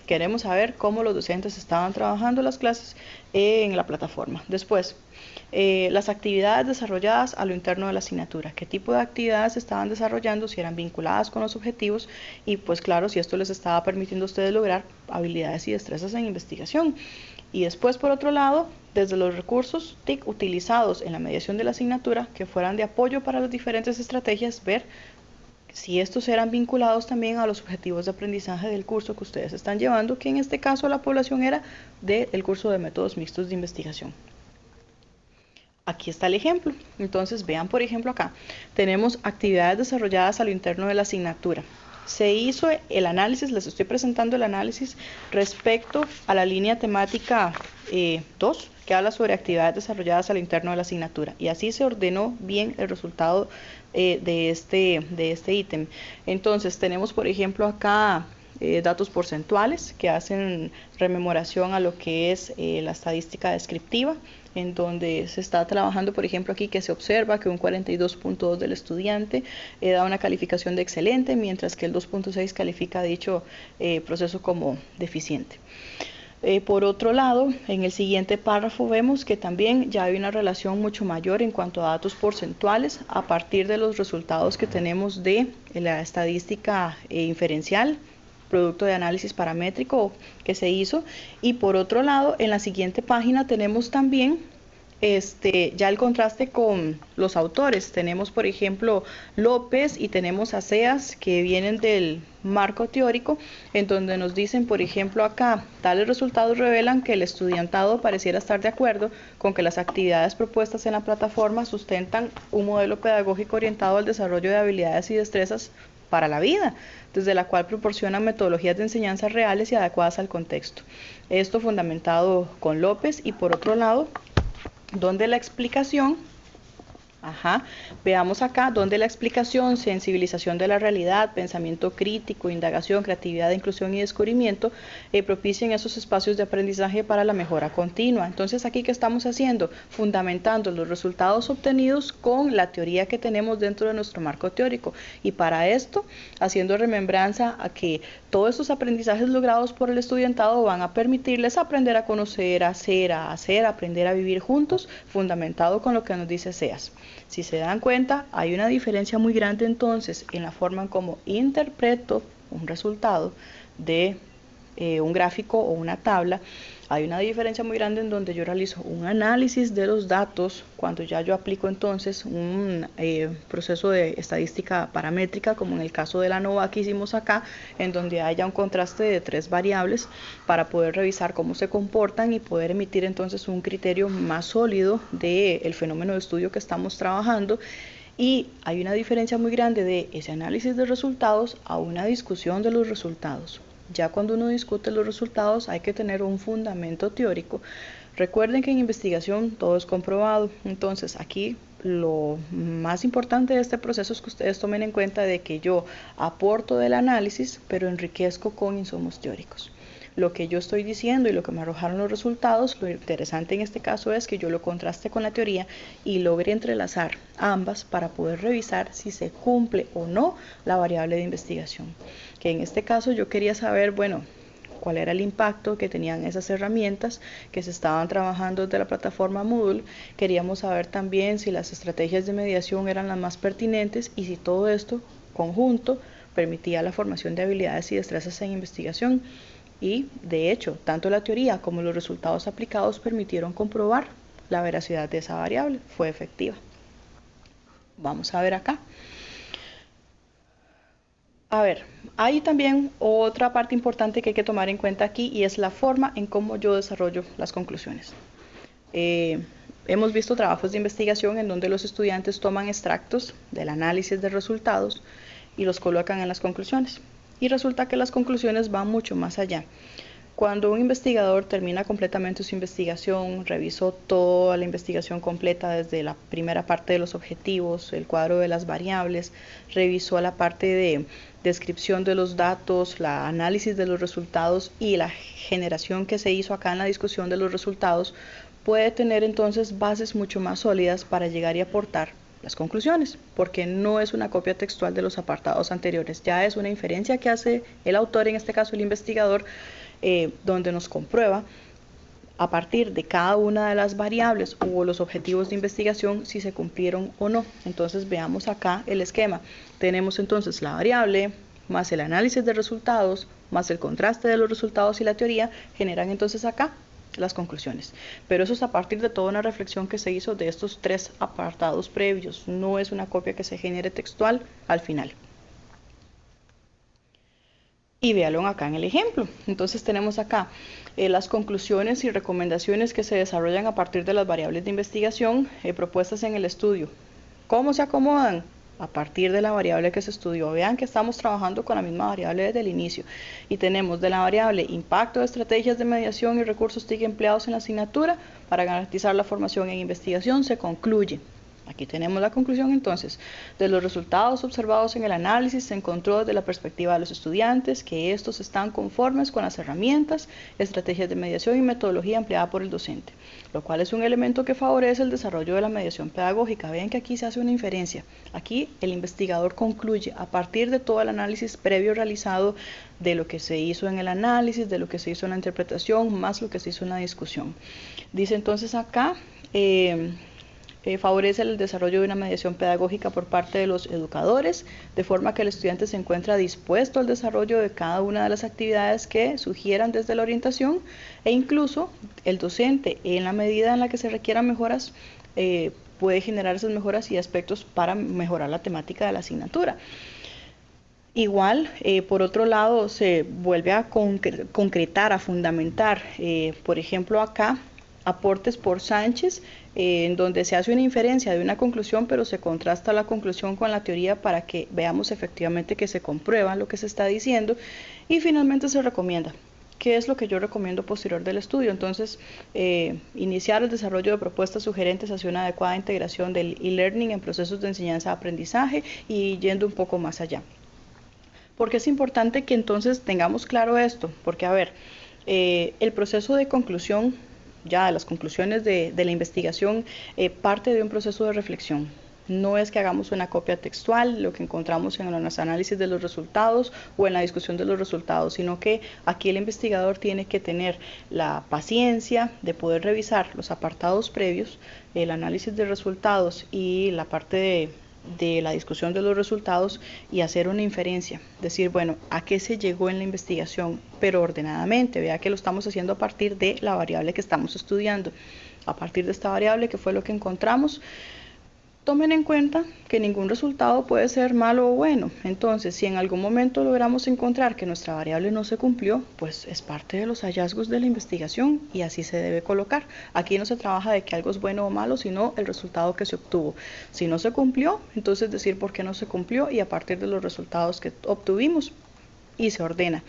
Queremos saber cómo los docentes estaban trabajando las clases en la plataforma. Después, eh, las actividades desarrolladas a lo interno de la asignatura, qué tipo de actividades estaban desarrollando, si eran vinculadas con los objetivos y pues claro, si esto les estaba permitiendo a ustedes lograr habilidades y destrezas en investigación. Y después, por otro lado, desde los recursos TIC utilizados en la mediación de la asignatura, que fueran de apoyo para las diferentes estrategias, ver si estos eran vinculados también a los objetivos de aprendizaje del curso que ustedes están llevando, que en este caso la población era del curso de métodos mixtos de investigación. Aquí está el ejemplo. Entonces vean por ejemplo acá. Tenemos actividades desarrolladas a lo interno de la asignatura. Se hizo el análisis, les estoy presentando el análisis respecto a la línea temática 2, eh, que habla sobre actividades desarrolladas al interno de la asignatura. Y así se ordenó bien el resultado eh, de este de este ítem. Entonces tenemos por ejemplo acá eh, datos porcentuales que hacen rememoración a lo que es la estadística descriptiva en donde se está trabajando, por ejemplo, aquí que se observa que un 42.2 del estudiante eh, da una calificación de excelente, mientras que el 2.6 califica dicho eh, proceso como deficiente. Eh, por otro lado, en el siguiente párrafo vemos que también ya hay una relación mucho mayor en cuanto a datos porcentuales a partir de los resultados que tenemos de la estadística inferencial producto de análisis paramétrico que se hizo. Y por otro lado, en la siguiente página tenemos también este, ya el contraste con los autores. Tenemos, por ejemplo, López y tenemos Aceas que vienen del marco teórico, en donde nos dicen, por ejemplo, acá, tales resultados revelan que el estudiantado pareciera estar de acuerdo con que las actividades propuestas en la plataforma sustentan un modelo pedagógico orientado al desarrollo de habilidades y destrezas para la vida, desde la cual proporciona metodologías de enseñanza reales y adecuadas al contexto. Esto fundamentado con López y por otro lado, donde la explicación Ajá. Veamos acá donde la explicación, sensibilización de la realidad, pensamiento crítico, indagación, creatividad, inclusión y descubrimiento eh, propician esos espacios de aprendizaje para la mejora continua. Entonces aquí qué estamos haciendo? Fundamentando los resultados obtenidos con la teoría que tenemos dentro de nuestro marco teórico. Y para esto, haciendo remembranza a que todos estos aprendizajes logrados por el estudiantado van a permitirles aprender a conocer, a hacer, a hacer, aprender a vivir juntos, fundamentado con lo que nos dice SEAS. Si se dan cuenta, hay una diferencia muy grande entonces en la forma en cómo interpreto un resultado de eh, un gráfico o una tabla hay una diferencia muy grande en donde yo realizo un análisis de los datos cuando ya yo aplico entonces un eh, proceso de estadística paramétrica, como en el caso de la NOVA que hicimos acá, en donde haya un contraste de tres variables para poder revisar cómo se comportan y poder emitir entonces un criterio más sólido del fenómeno de estudio que estamos trabajando. Y hay una diferencia muy grande de ese análisis de resultados a una discusión de los resultados. Ya cuando uno discute los resultados hay que tener un fundamento teórico Recuerden que en investigación todo es comprobado, entonces aquí lo más importante de este proceso es que ustedes tomen en cuenta de que yo aporto del análisis, pero enriquezco con insumos teóricos. Lo que yo estoy diciendo y lo que me arrojaron los resultados, lo interesante en este caso es que yo lo contraste con la teoría y logré entrelazar ambas para poder revisar si se cumple o no la variable de investigación. En este caso yo quería saber, bueno, cuál era el impacto que tenían esas herramientas que se estaban trabajando desde la plataforma Moodle. Queríamos saber también si las estrategias de mediación eran las más pertinentes y si todo esto conjunto permitía la formación de habilidades y destrezas en investigación. Y, de hecho, tanto la teoría como los resultados aplicados permitieron comprobar la veracidad de esa variable. Fue efectiva. Vamos a ver acá. A ver, hay también otra parte importante que hay que tomar en cuenta aquí y es la forma en cómo yo desarrollo las conclusiones. Eh, hemos visto trabajos de investigación en donde los estudiantes toman extractos del análisis de resultados y los colocan en las conclusiones. Y resulta que las conclusiones van mucho más allá. Cuando un investigador termina completamente su investigación, revisó toda la investigación completa desde la primera parte de los objetivos, el cuadro de las variables, revisó la parte de descripción de los datos, la análisis de los resultados y la generación que se hizo acá en la discusión de los resultados, puede tener entonces bases mucho más sólidas para llegar y aportar las conclusiones, porque no es una copia textual de los apartados anteriores, ya es una inferencia que hace el autor, en este caso el investigador, eh, donde nos comprueba a partir de cada una de las variables o los objetivos de investigación si se cumplieron o no. Entonces veamos acá el esquema. Tenemos entonces la variable más el análisis de resultados más el contraste de los resultados y la teoría generan entonces acá las conclusiones. Pero eso es a partir de toda una reflexión que se hizo de estos tres apartados previos. No es una copia que se genere textual al final y véalo acá en el ejemplo. Entonces tenemos acá eh, las conclusiones y recomendaciones que se desarrollan a partir de las variables de investigación eh, propuestas en el estudio. ¿Cómo se acomodan? A partir de la variable que se estudió. Vean que estamos trabajando con la misma variable desde el inicio. Y tenemos de la variable impacto de estrategias de mediación y recursos TIC empleados en la asignatura para garantizar la formación en investigación. Se concluye. Aquí tenemos la conclusión entonces. De los resultados observados en el análisis se encontró desde la perspectiva de los estudiantes que estos están conformes con las herramientas, estrategias de mediación y metodología empleada por el docente, lo cual es un elemento que favorece el desarrollo de la mediación pedagógica. Ven que aquí se hace una inferencia. Aquí el investigador concluye a partir de todo el análisis previo realizado de lo que se hizo en el análisis, de lo que se hizo en la interpretación, más lo que se hizo en la discusión. Dice entonces acá... Eh, favorece el desarrollo de una mediación pedagógica por parte de los educadores, de forma que el estudiante se encuentra dispuesto al desarrollo de cada una de las actividades que sugieran desde la orientación e incluso el docente, en la medida en la que se requieran mejoras, eh, puede generar esas mejoras y aspectos para mejorar la temática de la asignatura. Igual, eh, por otro lado, se vuelve a concretar, a fundamentar, eh, por ejemplo, acá aportes por Sánchez, eh, en donde se hace una inferencia de una conclusión, pero se contrasta la conclusión con la teoría para que veamos efectivamente que se comprueba lo que se está diciendo y finalmente se recomienda. ¿Qué es lo que yo recomiendo posterior del estudio? Entonces, eh, iniciar el desarrollo de propuestas sugerentes hacia una adecuada integración del e-learning en procesos de enseñanza-aprendizaje y yendo un poco más allá. Porque es importante que entonces tengamos claro esto, porque a ver, eh, el proceso de conclusión ya las conclusiones de, la investigación eh, parte de un proceso de reflexión. No es que hagamos una copia textual, lo que encontramos en los análisis de los resultados o en la discusión de los resultados, sino que aquí el investigador tiene que tener la paciencia de poder revisar los apartados previos, el análisis de resultados y la parte de, de la discusión de los resultados y hacer una inferencia, decir, bueno, ¿a qué se llegó en la investigación? Pero ordenadamente, vea que lo estamos haciendo a partir de la variable que estamos estudiando. A partir de esta variable, que fue lo que encontramos, Tomen en cuenta que ningún resultado puede ser malo o bueno. Entonces, si en algún momento logramos encontrar que nuestra variable no se cumplió, pues es parte de los hallazgos de la investigación y así se debe colocar. Aquí no se trabaja de que algo es bueno o malo, sino el resultado que se obtuvo. Si no se cumplió, entonces decir por qué no se cumplió y a partir de los resultados que obtuvimos y se ordena.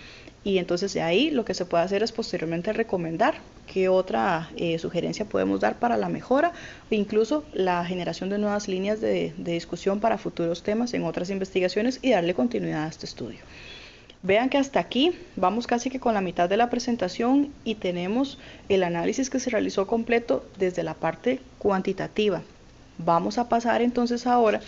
Y entonces de ahí lo que se puede hacer es posteriormente recomendar qué otra eh, sugerencia podemos dar para la mejora o incluso la generación de nuevas líneas de, de discusión para futuros temas en otras investigaciones y darle continuidad a este estudio. Vean que hasta aquí vamos casi que con la mitad de la presentación y tenemos el análisis que se realizó completo desde la parte cuantitativa. Vamos a pasar entonces ahora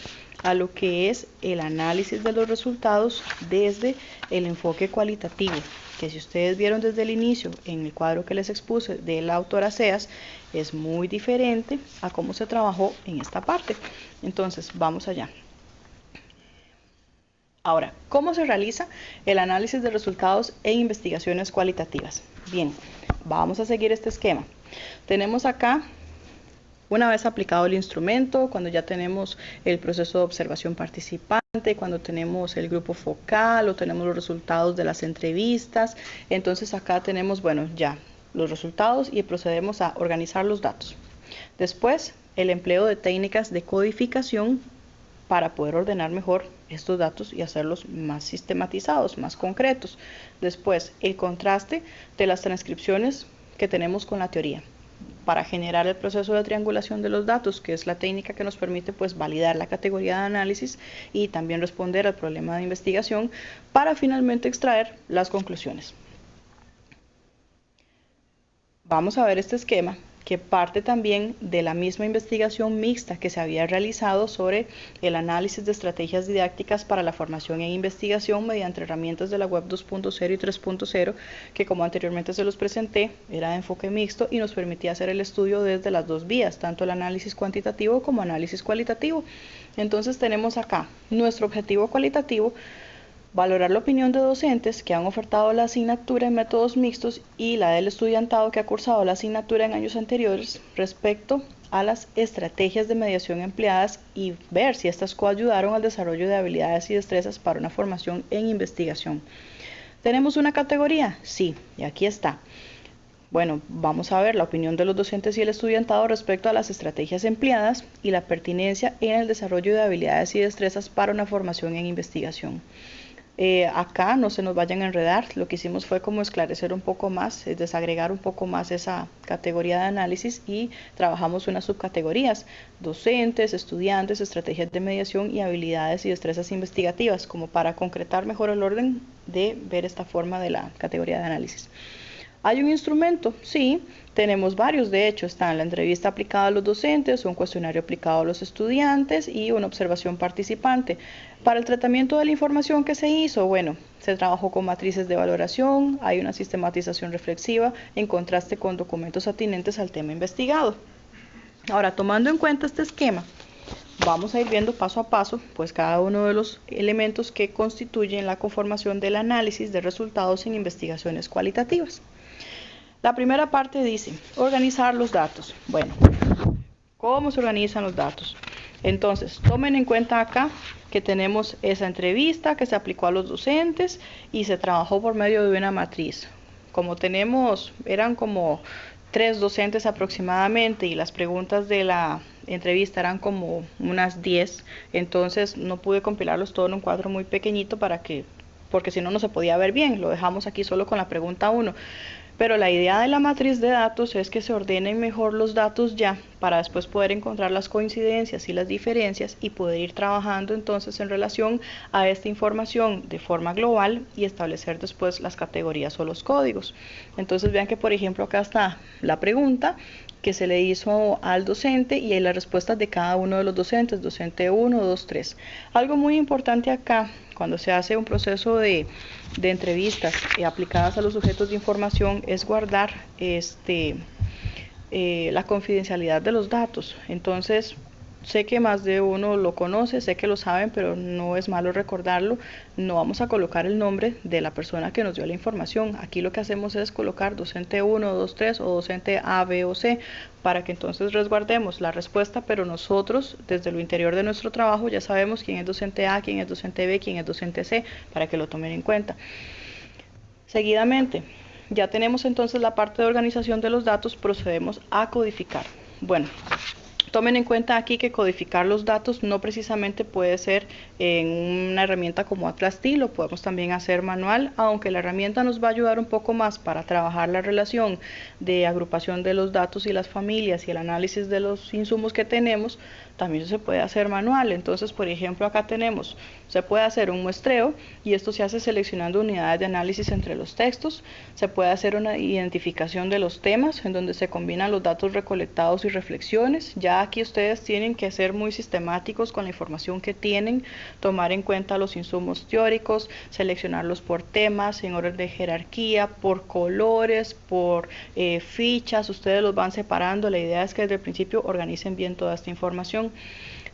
a lo que es el análisis de los resultados desde el enfoque cualitativo, que si ustedes vieron desde el inicio en el cuadro que les expuse de la autora Seas, es muy diferente a cómo se trabajó en esta parte. Entonces, vamos allá. Ahora, ¿cómo se realiza el análisis de resultados en investigaciones cualitativas? Bien, vamos a seguir este esquema. Tenemos acá, una vez aplicado el instrumento, cuando ya tenemos el proceso de observación participante, cuando tenemos el grupo focal o tenemos los resultados de las entrevistas, entonces acá tenemos, bueno, ya los resultados y procedemos a organizar los datos. Después, el empleo de técnicas de codificación para poder ordenar mejor estos datos y hacerlos más sistematizados, más concretos. Después, el contraste de las transcripciones que tenemos con la teoría para generar el proceso de triangulación de los datos, que es la técnica que nos permite pues validar la categoría de análisis y también responder al problema de investigación para finalmente extraer las conclusiones. Vamos a ver este esquema que parte también de la misma investigación mixta que se había realizado sobre el análisis de estrategias didácticas para la formación en investigación mediante herramientas de la web 2.0 y 3.0, que como anteriormente se los presenté, era de enfoque mixto y nos permitía hacer el estudio desde las dos vías, tanto el análisis cuantitativo como análisis cualitativo. Entonces tenemos acá nuestro objetivo cualitativo, Valorar la opinión de docentes que han ofertado la asignatura en métodos mixtos y la del estudiantado que ha cursado la asignatura en años anteriores respecto a las estrategias de mediación empleadas y ver si estas coayudaron al desarrollo de habilidades y destrezas para una formación en investigación. ¿Tenemos una categoría? Sí, y aquí está. Bueno, vamos a ver la opinión de los docentes y el estudiantado respecto a las estrategias empleadas y la pertinencia en el desarrollo de habilidades y destrezas para una formación en investigación. Eh, acá no se nos vayan a enredar, lo que hicimos fue como esclarecer un poco más, desagregar un poco más esa categoría de análisis y trabajamos unas subcategorías, docentes, estudiantes, estrategias de mediación y habilidades y destrezas investigativas, como para concretar mejor el orden de ver esta forma de la categoría de análisis. ¿Hay un instrumento? Sí, tenemos varios, de hecho, están la entrevista aplicada a los docentes, un cuestionario aplicado a los estudiantes y una observación participante. Para el tratamiento de la información que se hizo, bueno, se trabajó con matrices de valoración, hay una sistematización reflexiva en contraste con documentos atinentes al tema investigado. Ahora, tomando en cuenta este esquema, vamos a ir viendo paso a paso pues cada uno de los elementos que constituyen la conformación del análisis de resultados en investigaciones cualitativas. La primera parte dice, organizar los datos. Bueno, ¿cómo se organizan los datos? Entonces, tomen en cuenta acá que tenemos esa entrevista que se aplicó a los docentes y se trabajó por medio de una matriz. Como tenemos, eran como tres docentes aproximadamente y las preguntas de la entrevista eran como unas 10, entonces no pude compilarlos todo en un cuadro muy pequeñito para que, porque si no, no se podía ver bien, lo dejamos aquí solo con la pregunta 1. Pero la idea de la matriz de datos es que se ordenen mejor los datos ya para después poder encontrar las coincidencias y las diferencias y poder ir trabajando entonces en relación a esta información de forma global y establecer después las categorías o los códigos. Entonces vean que por ejemplo acá está la pregunta que se le hizo al docente y las respuestas de cada uno de los docentes, docente 1, 2, 3. Algo muy importante acá cuando se hace un proceso de, entrevistas aplicadas a los sujetos de información es guardar este, eh, la confidencialidad de los datos. Entonces, Sé que más de uno lo conoce, sé que lo saben, pero no es malo recordarlo. No vamos a colocar el nombre de la persona que nos dio la información. Aquí lo que hacemos es colocar docente 1, 2, 3 o docente A, B o C para que entonces resguardemos la respuesta, pero nosotros desde lo interior de nuestro trabajo ya sabemos quién es docente A, quién es docente B, quién es docente C, para que lo tomen en cuenta. Seguidamente, ya tenemos entonces la parte de organización de los datos, procedemos a codificar. Bueno, Tomen en cuenta aquí que codificar los datos no precisamente puede ser en una herramienta como Atlas T, lo podemos también hacer manual, aunque la herramienta nos va a ayudar un poco más para trabajar la relación de agrupación de los datos y las familias y el análisis de los insumos que tenemos, también se puede hacer manual. Entonces, por ejemplo, acá tenemos, se puede hacer un muestreo y esto se hace seleccionando unidades de análisis entre los textos. Se puede hacer una identificación de los temas en donde se combinan los datos recolectados y reflexiones. Ya aquí ustedes tienen que ser muy sistemáticos con la información que tienen, tomar en cuenta los insumos teóricos, seleccionarlos por temas, en orden de jerarquía, por colores, por eh, fichas. Ustedes los van separando. La idea es que desde el principio organicen bien toda esta información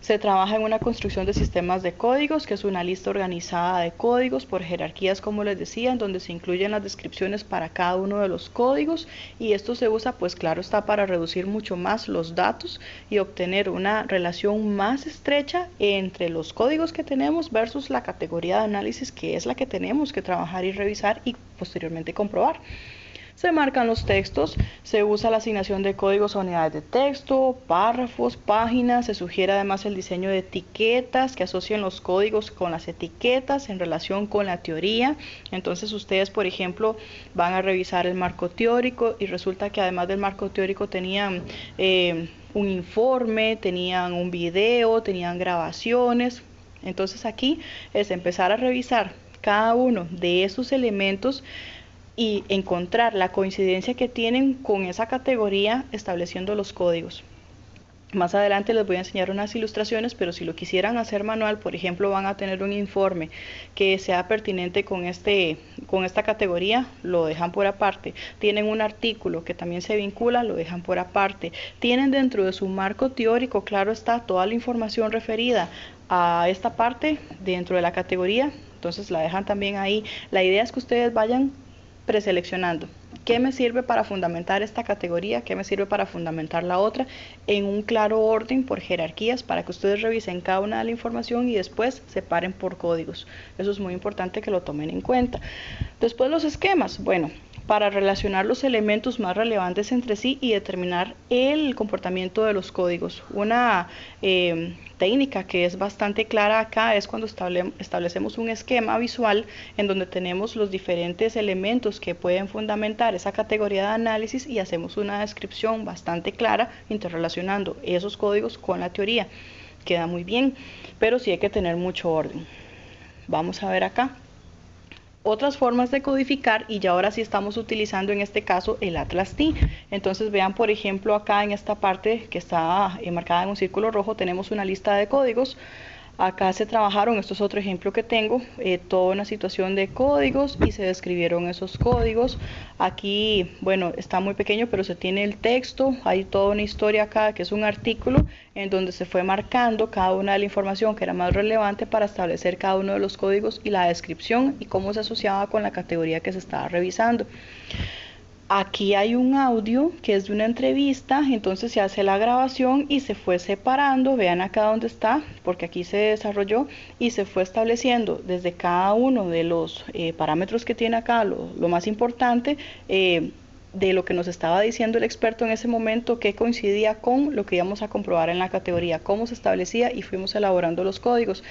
se trabaja en una construcción de sistemas de códigos, que es una lista organizada de códigos por jerarquías, como les decía, en donde se incluyen las descripciones para cada uno de los códigos y esto se usa, pues claro, está para reducir mucho más los datos y obtener una relación más estrecha entre los códigos que tenemos versus la categoría de análisis que es la que tenemos que trabajar y revisar y posteriormente comprobar. Se marcan los textos, se usa la asignación de códigos a unidades de texto, párrafos, páginas, se sugiere además el diseño de etiquetas que asocien los códigos con las etiquetas en relación con la teoría. Entonces ustedes, por ejemplo, van a revisar el marco teórico y resulta que además del marco teórico tenían... Eh, un informe, tenían un video, tenían grabaciones. Entonces aquí es empezar a revisar cada uno de esos elementos y encontrar la coincidencia que tienen con esa categoría estableciendo los códigos. Más adelante les voy a enseñar unas ilustraciones, pero si lo quisieran hacer manual, por ejemplo, van a tener un informe que sea pertinente con, este, con esta categoría, lo dejan por aparte. Tienen un artículo que también se vincula, lo dejan por aparte. Tienen dentro de su marco teórico, claro está, toda la información referida a esta parte dentro de la categoría, entonces la dejan también ahí. La idea es que ustedes vayan preseleccionando. ¿Qué me sirve para fundamentar esta categoría? ¿Qué me sirve para fundamentar la otra? En un claro orden por jerarquías para que ustedes revisen cada una de la información y después separen por códigos. Eso es muy importante que lo tomen en cuenta. Después los esquemas. Bueno, para relacionar los elementos más relevantes entre sí y determinar el comportamiento de los códigos. Una eh, técnica que es bastante clara acá es cuando establecemos un esquema visual en donde tenemos los diferentes elementos que pueden fundamentar esa categoría de análisis y hacemos una descripción bastante clara interrelacionando esos códigos con la teoría. Queda muy bien, pero sí hay que tener mucho orden. Vamos a ver acá otras formas de codificar y ya ahora sí estamos utilizando en este caso el Atlas T. Entonces vean por ejemplo acá en esta parte que está marcada en un círculo rojo tenemos una lista de códigos Acá se trabajaron, esto es otro ejemplo que tengo, eh, toda una situación de códigos y se describieron esos códigos. Aquí, bueno, está muy pequeño, pero se tiene el texto, hay toda una historia acá que es un artículo en donde se fue marcando cada una de la información que era más relevante para establecer cada uno de los códigos y la descripción y cómo se asociaba con la categoría que se estaba revisando. Aquí hay un audio que es de una entrevista, entonces se hace la grabación y se fue separando, vean acá dónde está, porque aquí se desarrolló y se fue estableciendo desde cada uno de los eh, parámetros que tiene acá, lo, más importante, eh, de lo que nos estaba diciendo el experto en ese momento, que coincidía con lo que íbamos a comprobar en la categoría, cómo se establecía y fuimos elaborando los códigos.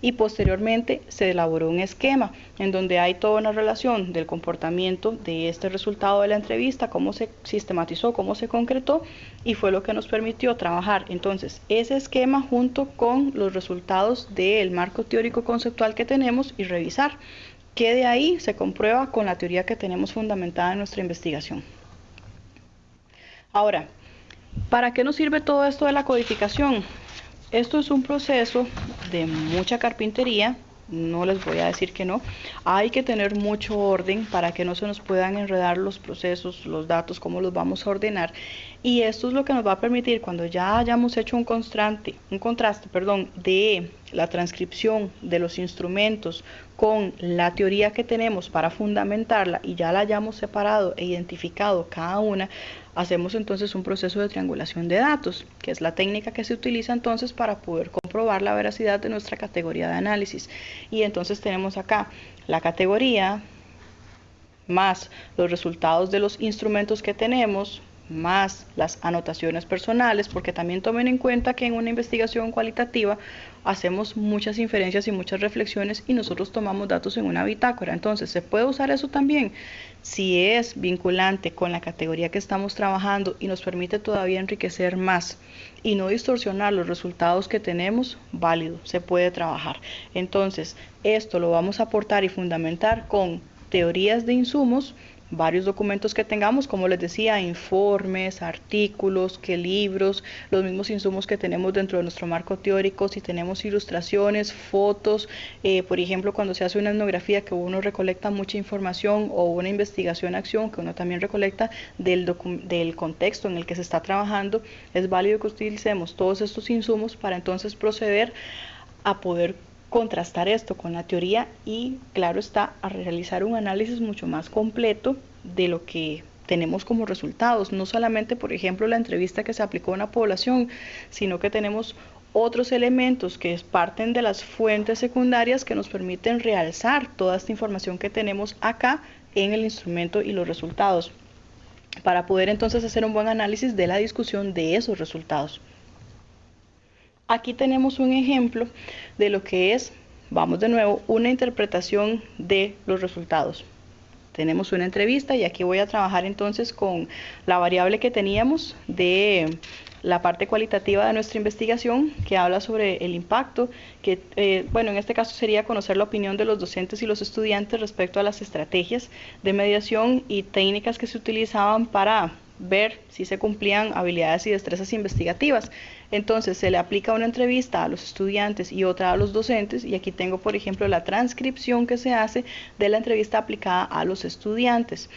Y posteriormente se elaboró un esquema en donde hay toda una relación del comportamiento de este resultado de la entrevista, cómo se sistematizó, cómo se concretó y fue lo que nos permitió trabajar entonces ese esquema junto con los resultados del marco teórico conceptual que tenemos y revisar que de ahí se comprueba con la teoría que tenemos fundamentada en nuestra investigación. Ahora, ¿para qué nos sirve todo esto de la codificación? Esto es un proceso de mucha carpintería, no les voy a decir que no. Hay que tener mucho orden para que no se nos puedan enredar los procesos, los datos, cómo los vamos a ordenar. Y esto es lo que nos va a permitir cuando ya hayamos hecho un contraste, un contraste, perdón, de la transcripción de los instrumentos con la teoría que tenemos para fundamentarla y ya la hayamos separado e identificado cada una, hacemos entonces un proceso de triangulación de datos, que es la técnica que se utiliza entonces para poder comprobar la veracidad de nuestra categoría de análisis. Y entonces tenemos acá la categoría más los resultados de los instrumentos que tenemos, más las anotaciones personales, porque también tomen en cuenta que en una investigación cualitativa hacemos muchas inferencias y muchas reflexiones y nosotros tomamos datos en una bitácora. Entonces, ¿se puede usar eso también? Si es vinculante con la categoría que estamos trabajando y nos permite todavía enriquecer más y no distorsionar los resultados que tenemos, válido, se puede trabajar. Entonces, esto lo vamos a aportar y fundamentar con teorías de insumos, varios documentos que tengamos, como les decía, informes, artículos, que libros, los mismos insumos que tenemos dentro de nuestro marco teórico, si tenemos ilustraciones, fotos, eh, por ejemplo, cuando se hace una etnografía que uno recolecta mucha información o una investigación-acción que uno también recolecta del, del contexto en el que se está trabajando, es válido que utilicemos todos estos insumos para entonces proceder a poder contrastar esto con la teoría y, claro está, a realizar un análisis mucho más completo de lo que tenemos como resultados. No solamente, por ejemplo, la entrevista que se aplicó a una población, sino que tenemos otros elementos que parten de las fuentes secundarias que nos permiten realzar toda esta información que tenemos acá en el instrumento y los resultados, para poder entonces hacer un buen análisis de la discusión de esos resultados. Aquí tenemos un ejemplo de lo que es, vamos de nuevo, una interpretación de los resultados. Tenemos una entrevista y aquí voy a trabajar entonces con la variable que teníamos de la parte cualitativa de nuestra investigación que habla sobre el impacto, que eh, bueno, en este caso sería conocer la opinión de los docentes y los estudiantes respecto a las estrategias de mediación y técnicas que se utilizaban para ver si se cumplían habilidades y destrezas investigativas. Entonces se le aplica una entrevista a los estudiantes y otra a los docentes y aquí tengo por ejemplo la transcripción que se hace de la entrevista aplicada a los estudiantes.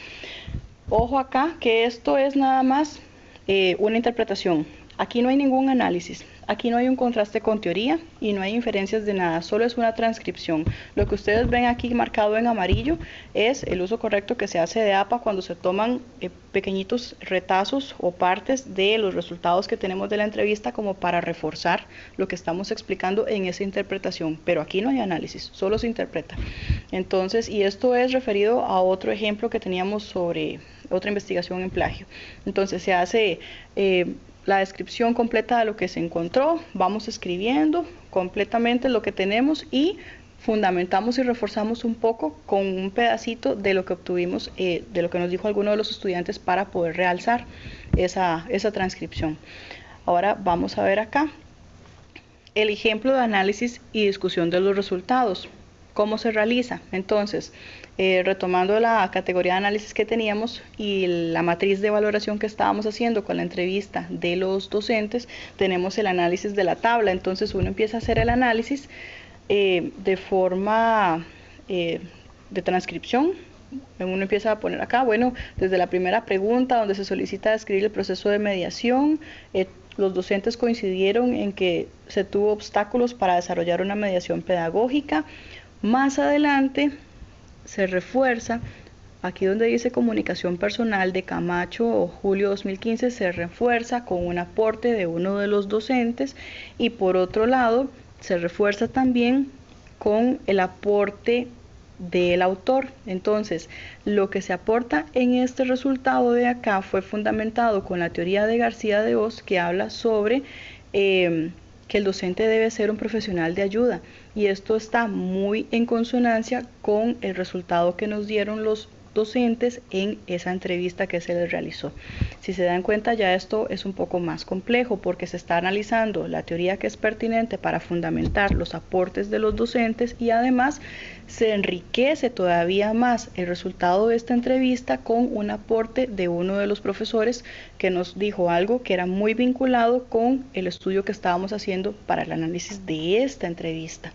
Ojo acá que esto es nada más eh, una interpretación. Aquí no hay ningún análisis. Aquí no hay un contraste con teoría y no hay inferencias de nada, solo es una transcripción. Lo que ustedes ven aquí marcado en amarillo es el uso correcto que se hace de APA cuando se toman eh, pequeñitos retazos o partes de los resultados que tenemos de la entrevista como para reforzar lo que estamos explicando en esa interpretación. Pero aquí no hay análisis, solo se interpreta. Entonces, y esto es referido a otro ejemplo que teníamos sobre otra investigación en plagio. Entonces se hace... Eh, la descripción completa de lo que se encontró, vamos escribiendo completamente lo que tenemos y fundamentamos y reforzamos un poco con un pedacito de lo que obtuvimos, eh, de lo que nos dijo alguno de los estudiantes para poder realzar esa, esa transcripción. Ahora vamos a ver acá el ejemplo de análisis y discusión de los resultados. ¿Cómo se realiza? Entonces, eh, retomando la categoría de análisis que teníamos y la matriz de valoración que estábamos haciendo con la entrevista de los docentes, tenemos el análisis de la tabla. Entonces uno empieza a hacer el análisis eh, de forma eh, de transcripción. Uno empieza a poner acá, bueno, desde la primera pregunta donde se solicita describir el proceso de mediación, los docentes coincidieron en que se tuvo obstáculos para desarrollar una mediación pedagógica. Más adelante se refuerza, aquí donde dice comunicación personal de Camacho o julio 2015, se refuerza con un aporte de uno de los docentes. Y por otro lado se refuerza también con el aporte del autor. Entonces, lo que se aporta en este resultado de acá fue fundamentado con la teoría de García de Oz que habla sobre eh, que el docente debe ser un profesional de ayuda y esto está muy en consonancia con el resultado que nos dieron los docentes en esa entrevista que se les realizó. Si se dan cuenta ya esto es un poco más complejo porque se está analizando la teoría que es pertinente para fundamentar los aportes de los docentes y además se enriquece todavía más el resultado de esta entrevista con un aporte de uno de los profesores que nos dijo algo que era muy vinculado con el estudio que estábamos haciendo para el análisis de esta entrevista.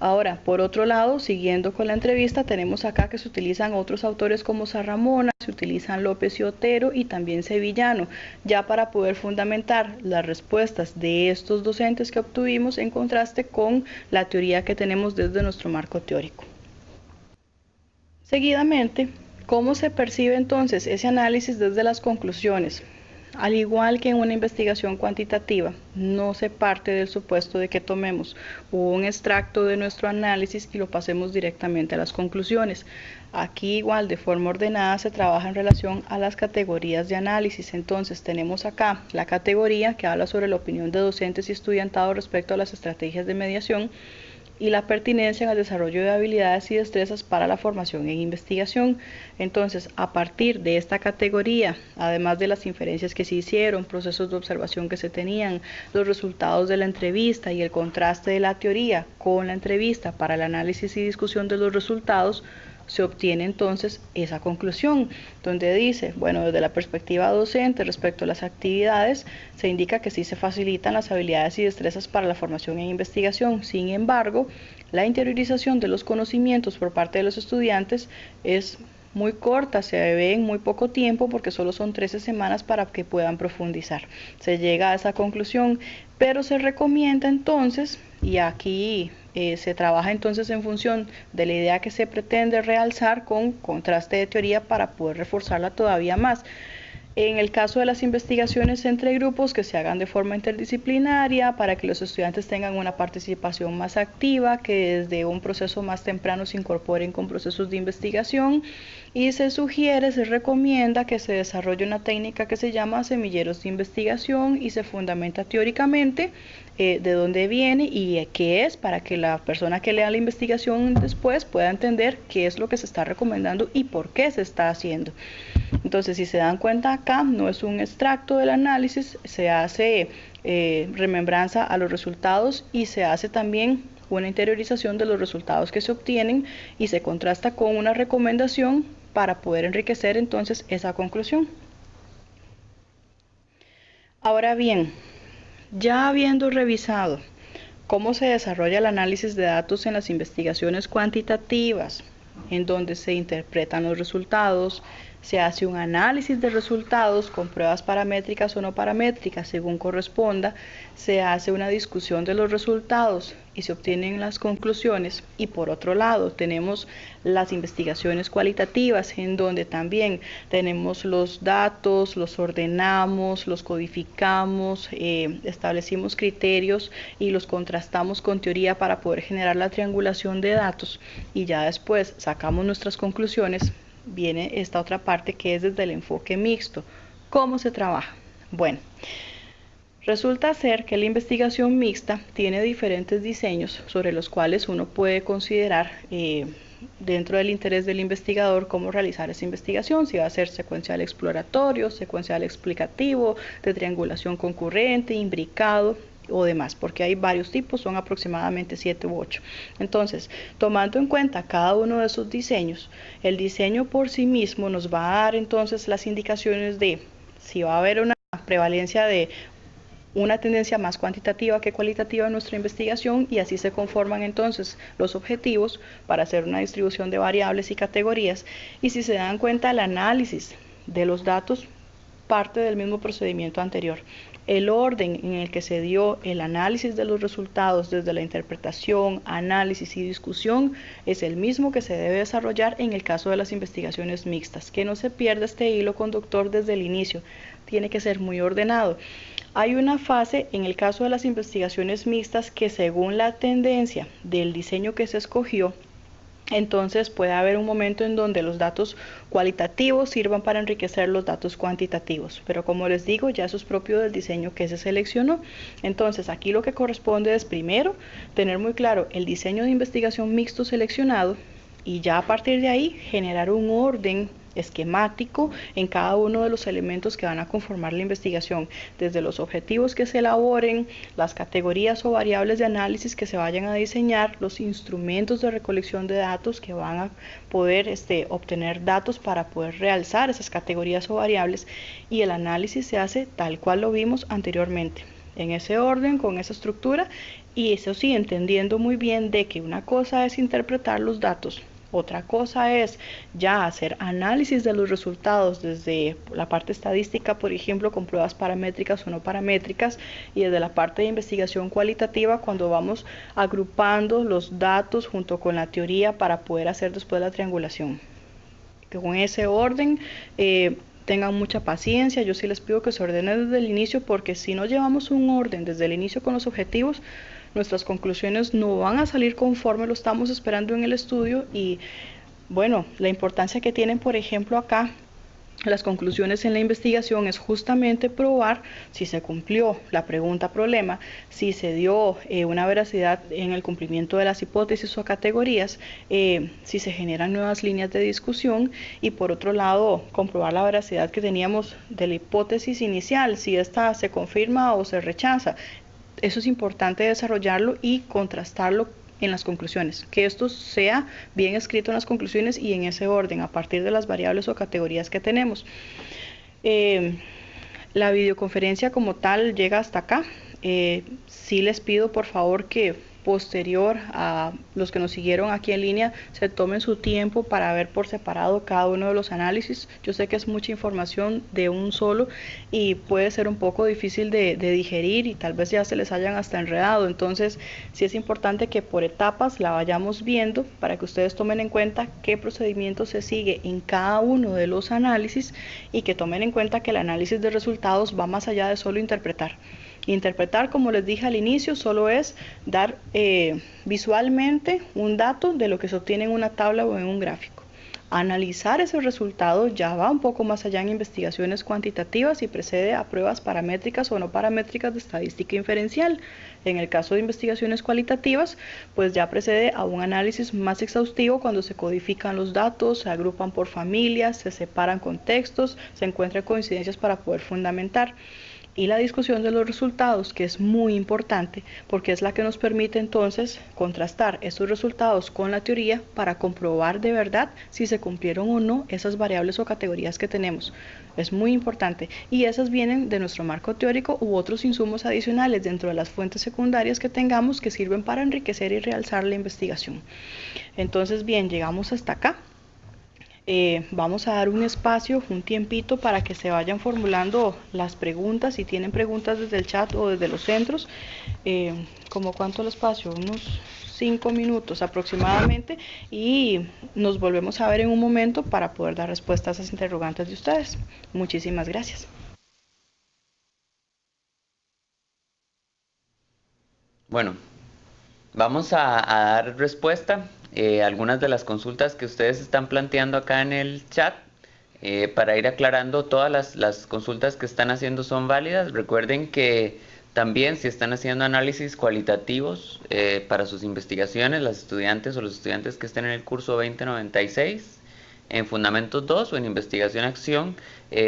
Ahora, por otro lado, siguiendo con la entrevista, tenemos acá que se utilizan otros autores como Sarramona, se utilizan López y Otero y también Sevillano, ya para poder fundamentar las respuestas de estos docentes que obtuvimos en contraste con la teoría que tenemos desde nuestro marco teórico. Seguidamente, ¿cómo se percibe entonces ese análisis desde las conclusiones? Al igual que en una investigación cuantitativa, no se parte del supuesto de que tomemos un extracto de nuestro análisis y lo pasemos directamente a las conclusiones. Aquí igual de forma ordenada se trabaja en relación a las categorías de análisis. Entonces tenemos acá la categoría que habla sobre la opinión de docentes y estudiantados respecto a las estrategias de mediación y la pertinencia en el desarrollo de habilidades y destrezas para la formación en investigación. Entonces, a partir de esta categoría, además de las inferencias que se hicieron, procesos de observación que se tenían, los resultados de la entrevista y el contraste de la teoría con la entrevista para el análisis y discusión de los resultados, se obtiene entonces esa conclusión, donde dice, bueno, desde la perspectiva docente respecto a las actividades, se indica que sí se facilitan las habilidades y destrezas para la formación en investigación. Sin embargo, la interiorización de los conocimientos por parte de los estudiantes es muy corta, se ve en muy poco tiempo porque solo son 13 semanas para que puedan profundizar. Se llega a esa conclusión, pero se recomienda entonces, y aquí eh, se trabaja entonces en función de la idea que se pretende realzar con contraste de teoría para poder reforzarla todavía más. En el caso de las investigaciones entre grupos, que se hagan de forma interdisciplinaria para que los estudiantes tengan una participación más activa, que desde un proceso más temprano se incorporen con procesos de investigación y se sugiere, se recomienda que se desarrolle una técnica que se llama semilleros de investigación y se fundamenta teóricamente eh, de dónde viene y qué es para que la persona que lea la investigación después pueda entender qué es lo que se está recomendando y por qué se está haciendo. Entonces, si se dan cuenta acá, no es un extracto del análisis, se hace eh, remembranza a los resultados y se hace también una interiorización de los resultados que se obtienen y se contrasta con una recomendación para poder enriquecer entonces esa conclusión. Ahora bien, ya habiendo revisado cómo se desarrolla el análisis de datos en las investigaciones cuantitativas, en donde se interpretan los resultados, se hace un análisis de resultados con pruebas paramétricas o no paramétricas. Según corresponda, se hace una discusión de los resultados y se obtienen las conclusiones. Y por otro lado tenemos las investigaciones cualitativas en donde también tenemos los datos, los ordenamos, los codificamos, eh, establecimos criterios y los contrastamos con teoría para poder generar la triangulación de datos. Y ya después sacamos nuestras conclusiones viene esta otra parte que es desde el enfoque mixto. ¿Cómo se trabaja? Bueno, resulta ser que la investigación mixta tiene diferentes diseños sobre los cuales uno puede considerar eh, dentro del interés del investigador cómo realizar esa investigación, si va a ser secuencial exploratorio, secuencial explicativo, de triangulación concurrente, imbricado, o demás, porque hay varios tipos, son aproximadamente 7 u 8. Entonces, tomando en cuenta cada uno de esos diseños, el diseño por sí mismo nos va a dar entonces las indicaciones de si va a haber una prevalencia de una tendencia más cuantitativa que cualitativa en nuestra investigación y así se conforman entonces los objetivos para hacer una distribución de variables y categorías y si se dan cuenta el análisis de los datos parte del mismo procedimiento anterior el orden en el que se dio el análisis de los resultados desde la interpretación, análisis y discusión es el mismo que se debe desarrollar en el caso de las investigaciones mixtas, que no se pierda este hilo conductor desde el inicio, tiene que ser muy ordenado. Hay una fase en el caso de las investigaciones mixtas que según la tendencia del diseño que se escogió, entonces puede haber un momento en donde los datos cualitativos sirvan para enriquecer los datos cuantitativos, pero como les digo, ya eso es propio del diseño que se seleccionó. Entonces aquí lo que corresponde es primero tener muy claro el diseño de investigación mixto seleccionado y ya a partir de ahí generar un orden esquemático en cada uno de los elementos que van a conformar la investigación, desde los objetivos que se elaboren, las categorías o variables de análisis que se vayan a diseñar, los instrumentos de recolección de datos que van a poder este, obtener datos para poder realzar esas categorías o variables y el análisis se hace tal cual lo vimos anteriormente en ese orden, con esa estructura, y eso sí, entendiendo muy bien de que una cosa es interpretar los datos otra cosa es ya hacer análisis de los resultados desde la parte estadística, por ejemplo, con pruebas paramétricas o no paramétricas, y desde la parte de investigación cualitativa, cuando vamos agrupando los datos junto con la teoría para poder hacer después la triangulación. Con ese orden, eh, tengan mucha paciencia, yo sí les pido que se ordenen desde el inicio porque si no llevamos un orden desde el inicio con los objetivos, nuestras conclusiones no van a salir conforme lo estamos esperando en el estudio y bueno, la importancia que tienen, por ejemplo, acá las conclusiones en la investigación es justamente probar si se cumplió la pregunta problema, si se dio eh, una veracidad en el cumplimiento de las hipótesis o categorías, eh, si se generan nuevas líneas de discusión y por otro lado comprobar la veracidad que teníamos de la hipótesis inicial, si esta se confirma o se rechaza. Eso es importante desarrollarlo y contrastarlo en las conclusiones, que esto sea bien escrito en las conclusiones y en ese orden, a partir de las variables o categorías que tenemos. Eh, la videoconferencia como tal llega hasta acá. Eh, sí les pido por favor que posterior a los que nos siguieron aquí en línea se tomen su tiempo para ver por separado cada uno de los análisis. Yo sé que es mucha información de un solo y puede ser un poco difícil de, digerir y tal vez ya se les hayan hasta enredado. Entonces sí es importante que por etapas la vayamos viendo para que ustedes tomen en cuenta qué procedimiento se sigue en cada uno de los análisis y que tomen en cuenta que el análisis de resultados va más allá de solo interpretar. Interpretar, como les dije al inicio, solo es dar eh, visualmente un dato de lo que se obtiene en una tabla o en un gráfico. Analizar ese resultado ya va un poco más allá en investigaciones cuantitativas y precede a pruebas paramétricas o no paramétricas de estadística inferencial. En el caso de investigaciones cualitativas, pues ya precede a un análisis más exhaustivo cuando se codifican los datos, se agrupan por familias, se separan contextos, se encuentran coincidencias para poder fundamentar y la discusión de los resultados, que es muy importante porque es la que nos permite entonces contrastar estos resultados con la teoría para comprobar de verdad si se cumplieron o no esas variables o categorías que tenemos. Es muy importante y esas vienen de nuestro marco teórico u otros insumos adicionales dentro de las fuentes secundarias que tengamos que sirven para enriquecer y realzar la investigación. Entonces, bien, llegamos hasta acá. Eh, vamos a dar un espacio, un tiempito para que se vayan formulando las preguntas. Si tienen preguntas desde el chat o desde los centros, eh, como cuánto el espacio, unos cinco minutos aproximadamente y nos volvemos a ver en un momento para poder dar respuesta a esas interrogantes de ustedes. Muchísimas gracias. Bueno, vamos a dar respuesta eh, algunas de las consultas que ustedes están planteando acá en el chat. Eh, para ir aclarando, todas las, consultas que están haciendo son válidas. Recuerden que también si están haciendo análisis cualitativos eh, para sus investigaciones, las estudiantes o los estudiantes que estén en el curso 2096, en Fundamentos 2 o en Investigación Acción,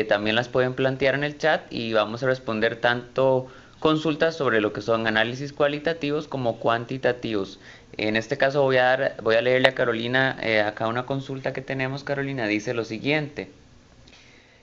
también las pueden plantear en el chat y vamos a responder tanto consultas sobre lo que son análisis cualitativos como cuantitativos. En este caso voy a, dar, voy a leerle a Carolina eh, acá una consulta que tenemos. Carolina dice lo siguiente.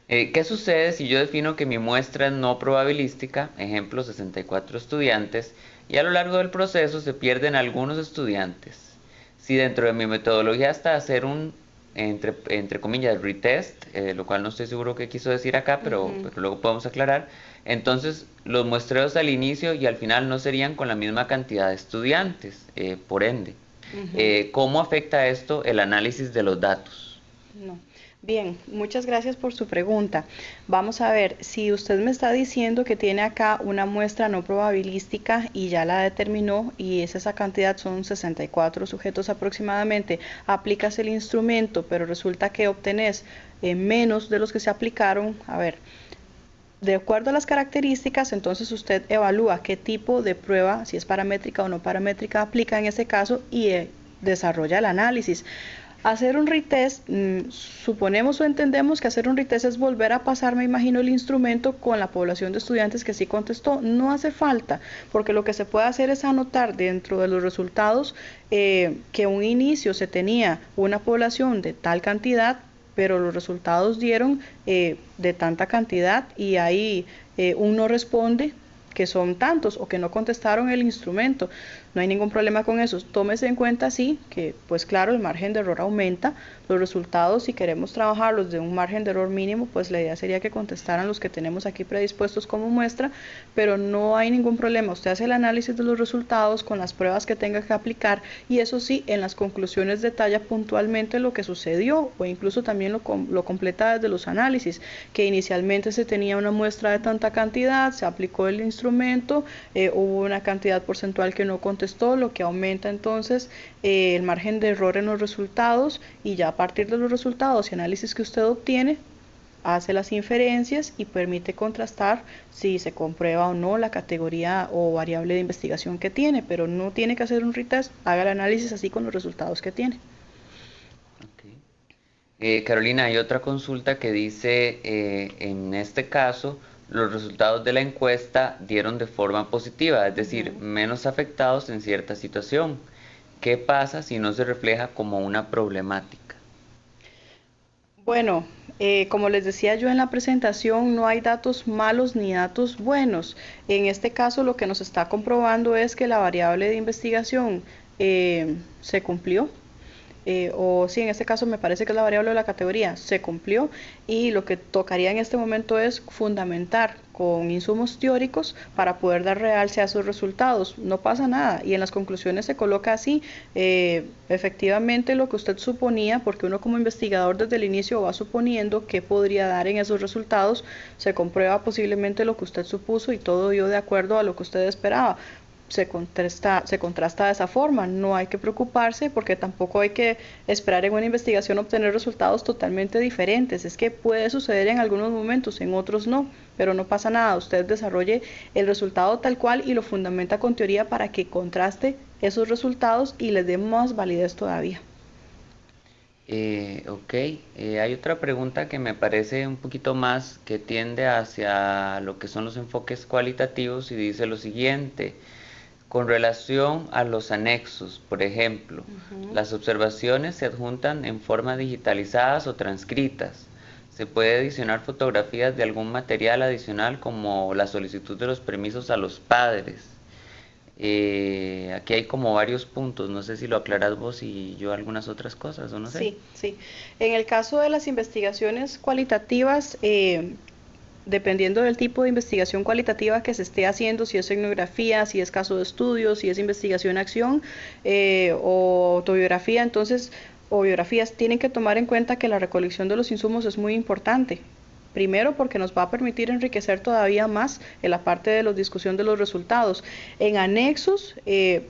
Eh, ¿Qué sucede si yo defino que mi muestra es no probabilística, ejemplo 64 estudiantes, y a lo largo del proceso se pierden algunos estudiantes? Si dentro de mi metodología hasta hacer un, entre, entre comillas, retest, eh, lo cual no estoy seguro qué quiso decir acá, pero, pero luego podemos aclarar, entonces, los muestreos al inicio y al final no serían con la misma cantidad de estudiantes, eh, por ende. Eh, ¿Cómo afecta esto el análisis de los datos? Bien, muchas gracias por su pregunta. Vamos a ver, si usted me está diciendo que tiene acá una muestra no probabilística y ya la determinó y es esa cantidad son 64 sujetos aproximadamente, aplicas el instrumento, pero resulta que obtenés eh, menos de los que se aplicaron, a ver, de acuerdo a las características, entonces usted evalúa qué tipo de prueba, si es paramétrica o no paramétrica, aplica en ese caso y eh, desarrolla el análisis. Hacer un retest, mm, suponemos o entendemos que hacer un retest es volver a pasar, me imagino, el instrumento con la población de estudiantes que sí contestó. No hace falta, porque lo que se puede hacer es anotar dentro de los resultados eh, que un inicio se tenía una población de tal cantidad, pero los resultados dieron eh, de tanta cantidad y ahí eh, uno responde que son tantos o que no contestaron el instrumento. No hay ningún problema con eso. Tómese en cuenta, sí, que pues claro, el margen de error aumenta, los resultados, si queremos trabajarlos de un margen de error mínimo, pues la idea sería que contestaran los que tenemos aquí predispuestos como muestra, pero no hay ningún problema. Usted hace el análisis de los resultados con las pruebas que tenga que aplicar y eso sí, en las conclusiones detalla puntualmente lo que sucedió o incluso también lo, lo completa desde los análisis, que inicialmente se tenía una muestra de tanta cantidad, se aplicó el instrumento, eh, hubo una cantidad porcentual que no contestó, lo que aumenta entonces eh, el margen de error en los resultados y ya a partir de los resultados y análisis que usted obtiene, hace las inferencias y permite contrastar si se comprueba o no la categoría o variable de investigación que tiene, pero no tiene que hacer un retest, haga el análisis así con los resultados que tiene. Eh, Carolina, hay otra consulta que dice, eh, en este caso, los resultados de la encuesta dieron de forma positiva, es decir, menos afectados en cierta situación. ¿Qué pasa si no se refleja como una problemática? Bueno, eh, como les decía yo en la presentación, no hay datos malos ni datos buenos. En este caso, lo que nos está comprobando es que la variable de investigación se cumplió, eh, o sí, en este caso me parece que es la variable de la categoría, se cumplió y lo que tocaría en este momento es fundamentar con insumos teóricos para poder dar realce a sus resultados. No pasa nada y en las conclusiones se coloca así, eh, efectivamente lo que usted suponía, porque uno como investigador desde el inicio va suponiendo qué podría dar en esos resultados, se comprueba posiblemente lo que usted supuso y todo dio de acuerdo a lo que usted esperaba se contrasta, se contrasta de esa forma. No hay que preocuparse porque tampoco hay que esperar en una investigación obtener resultados totalmente diferentes. Es que puede suceder en algunos momentos, en otros no, pero no pasa nada. Usted desarrolle el resultado tal cual y lo fundamenta con teoría para que contraste esos resultados y les dé más validez todavía. Eh, ok, eh, hay otra pregunta que me parece un poquito más que tiende hacia lo que son los enfoques cualitativos y dice lo siguiente. Con relación a los anexos, por ejemplo, las observaciones se adjuntan en forma digitalizadas o transcritas. Se puede adicionar fotografías de algún material adicional como la solicitud de los permisos a los padres. Eh, aquí hay como varios puntos, no sé si lo aclaras vos y yo algunas otras cosas, o no sé. Sí, sí. En el caso de las investigaciones cualitativas, eh, dependiendo del tipo de investigación cualitativa que se esté haciendo, si es etnografía, si es caso de estudio, si es investigación-acción eh, o autobiografía, entonces, o biografías, tienen que tomar en cuenta que la recolección de los insumos es muy importante. Primero porque nos va a permitir enriquecer todavía más en la parte de la discusión de los resultados. En anexos, eh,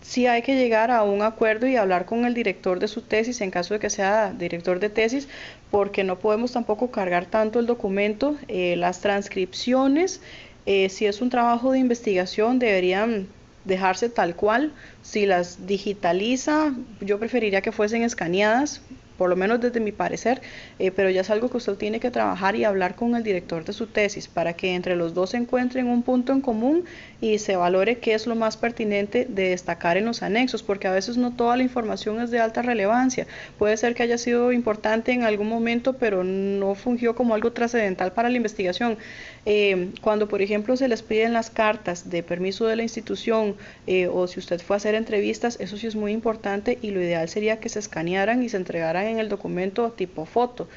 sí hay que llegar a un acuerdo y hablar con el director de su tesis, en caso de que sea director de tesis, porque no podemos tampoco cargar tanto el documento. Eh, las transcripciones, eh, si es un trabajo de investigación, deberían dejarse tal cual. Si las digitaliza, yo preferiría que fuesen escaneadas por lo menos desde mi parecer, eh, pero ya es algo que usted tiene que trabajar y hablar con el director de su tesis para que entre los dos encuentren un punto en común y se valore qué es lo más pertinente de destacar en los anexos, porque a veces no toda la información es de alta relevancia. Puede ser que haya sido importante en algún momento, pero no fungió como algo trascendental para la investigación. Eh, cuando, por ejemplo, se les piden las cartas de permiso de la institución eh, o si usted fue a hacer entrevistas, eso sí es muy importante y lo ideal sería que se escanearan y se entregaran en el documento tipo foto.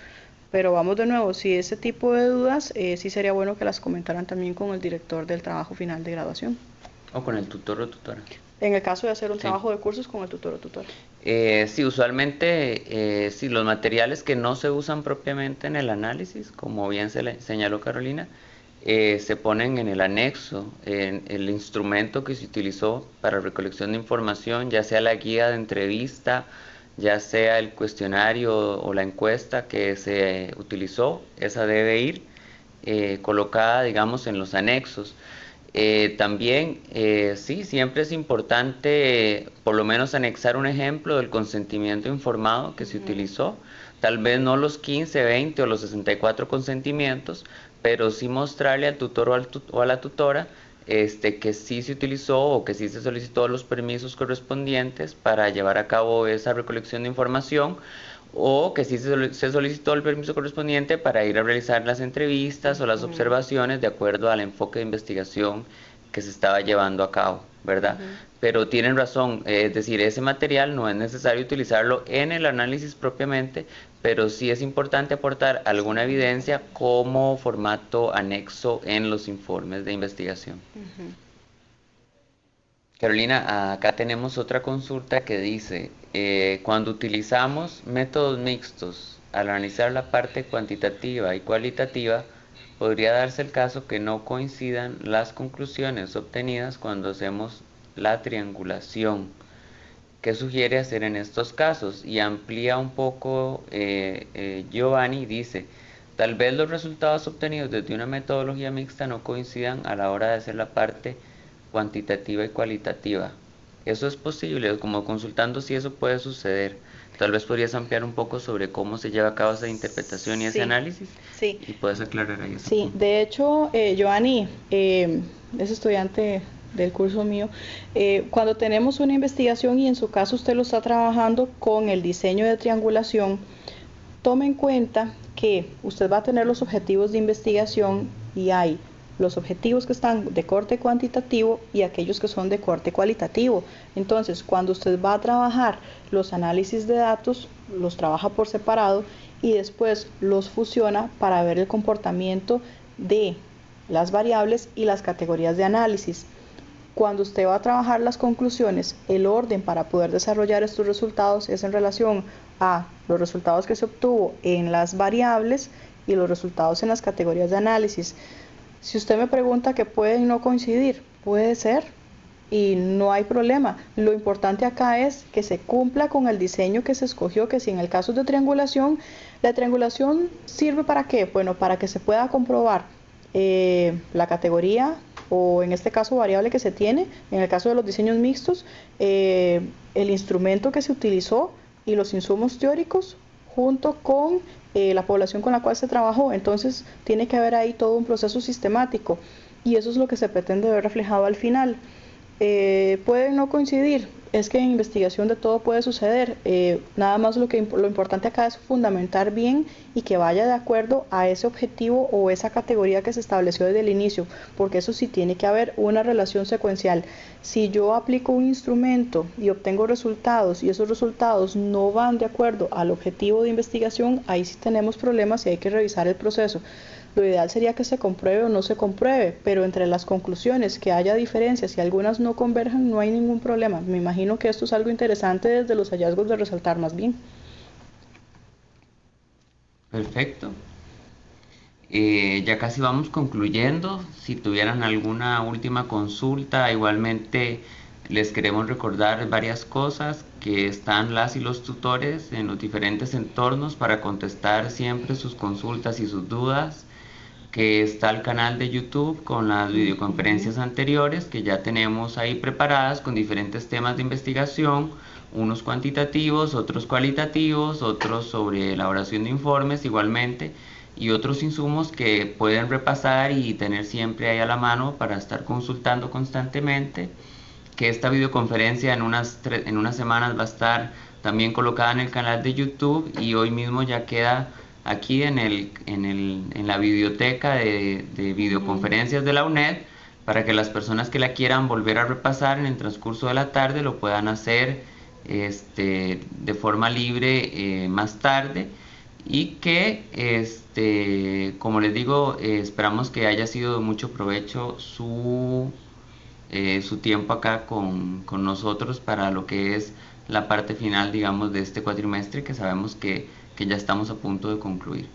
Pero vamos de nuevo, si ese tipo de dudas, eh, sí sería bueno que las comentaran también con el director del trabajo final de graduación. O con el tutor o tutora. En el caso de hacer un trabajo de cursos con el tutor o tutora. Eh, sí, usualmente, eh, sí, los materiales que no se usan propiamente en el análisis, como bien se le señaló Carolina, eh, se ponen en el anexo, en el instrumento que se utilizó para recolección de información, ya sea la guía de entrevista, ya sea el cuestionario o la encuesta que se utilizó, esa debe ir eh, colocada, digamos, en los anexos. Eh, también, eh, sí, siempre es importante por lo menos anexar un ejemplo del consentimiento informado que se utilizó, tal vez no los 15, 20 o los 64 consentimientos, pero sí mostrarle al tutor o a la tutora este, que sí se utilizó o que sí se solicitó los permisos correspondientes para llevar a cabo esa recolección de información o que sí se solicitó el permiso correspondiente para ir a realizar las entrevistas o las observaciones de acuerdo al enfoque de investigación que se estaba llevando a cabo. ¿verdad? Pero tienen razón, es decir, ese material no es necesario utilizarlo en el análisis propiamente, pero sí es importante aportar alguna evidencia como formato anexo en los informes de investigación. Carolina, acá tenemos otra consulta que dice, eh, cuando utilizamos métodos mixtos al analizar la parte cuantitativa y cualitativa, podría darse el caso que no coincidan las conclusiones obtenidas cuando hacemos la triangulación. ¿Qué sugiere hacer en estos casos? Y amplía un poco eh, eh, Giovanni, dice, tal vez los resultados obtenidos desde una metodología mixta no coincidan a la hora de hacer la parte cuantitativa y cualitativa. Eso es posible, como consultando si eso puede suceder. Tal vez podrías ampliar un poco sobre cómo se lleva a cabo esa interpretación y ese análisis. Sí. Y puedes aclarar ahí. Sí, de hecho, eh, Giovanni eh, es estudiante del curso mío. Eh, cuando tenemos una investigación y en su caso usted lo está trabajando con el diseño de triangulación, tome en cuenta que usted va a tener los objetivos de investigación y hay los objetivos que están de corte cuantitativo y aquellos que son de corte cualitativo. Entonces, cuando usted va a trabajar los análisis de datos, los trabaja por separado y después los fusiona para ver el comportamiento de las variables y las categorías de análisis. Cuando usted va a trabajar las conclusiones, el orden para poder desarrollar estos resultados es en relación a los resultados que se obtuvo en las variables y los resultados en las categorías de análisis. Si usted me pregunta que puede no coincidir, puede ser y no hay problema. Lo importante acá es que se cumpla con el diseño que se escogió, que si en el caso de triangulación, la triangulación sirve para qué? Bueno, para que se pueda comprobar eh, la categoría o en este caso variable que se tiene, en el caso de los diseños mixtos, eh, el instrumento que se utilizó y los insumos teóricos junto con eh, la población con la cual se trabajó. Entonces tiene que haber ahí todo un proceso sistemático y eso es lo que se pretende ver reflejado al final. Eh, pueden no coincidir, es que en investigación de todo puede suceder. Eh, nada más lo, que, lo importante acá es fundamentar bien y que vaya de acuerdo a ese objetivo o esa categoría que se estableció desde el inicio, porque eso sí tiene que haber una relación secuencial. Si yo aplico un instrumento y obtengo resultados y esos resultados no van de acuerdo al objetivo de investigación, ahí sí tenemos problemas y hay que revisar el proceso. Lo ideal sería que se compruebe o no se compruebe, pero entre las conclusiones que haya diferencias y algunas no converjan, no hay ningún problema. Me imagino que esto es algo interesante desde los hallazgos de resaltar más bien. Perfecto. Eh, ya casi vamos concluyendo. Si tuvieran alguna última consulta, igualmente les queremos recordar varias cosas que están las y los tutores en los diferentes entornos para contestar siempre sus consultas y sus dudas que está el canal de YouTube con las videoconferencias anteriores que ya tenemos ahí preparadas con diferentes temas de investigación, unos cuantitativos, otros cualitativos, otros sobre elaboración de informes igualmente y otros insumos que pueden repasar y tener siempre ahí a la mano para estar consultando constantemente que esta videoconferencia en unas, en unas semanas va a estar también colocada en el canal de YouTube y hoy mismo ya queda aquí en, el, en, el, en la biblioteca de, de, videoconferencias de la UNED para que las personas que la quieran volver a repasar en el transcurso de la tarde lo puedan hacer este, de forma libre eh, más tarde. Y que este, como les digo eh, esperamos que haya sido de mucho provecho su, eh, su tiempo acá con, con nosotros para lo que es la parte final digamos de este cuatrimestre que sabemos que que ya estamos a punto de concluir.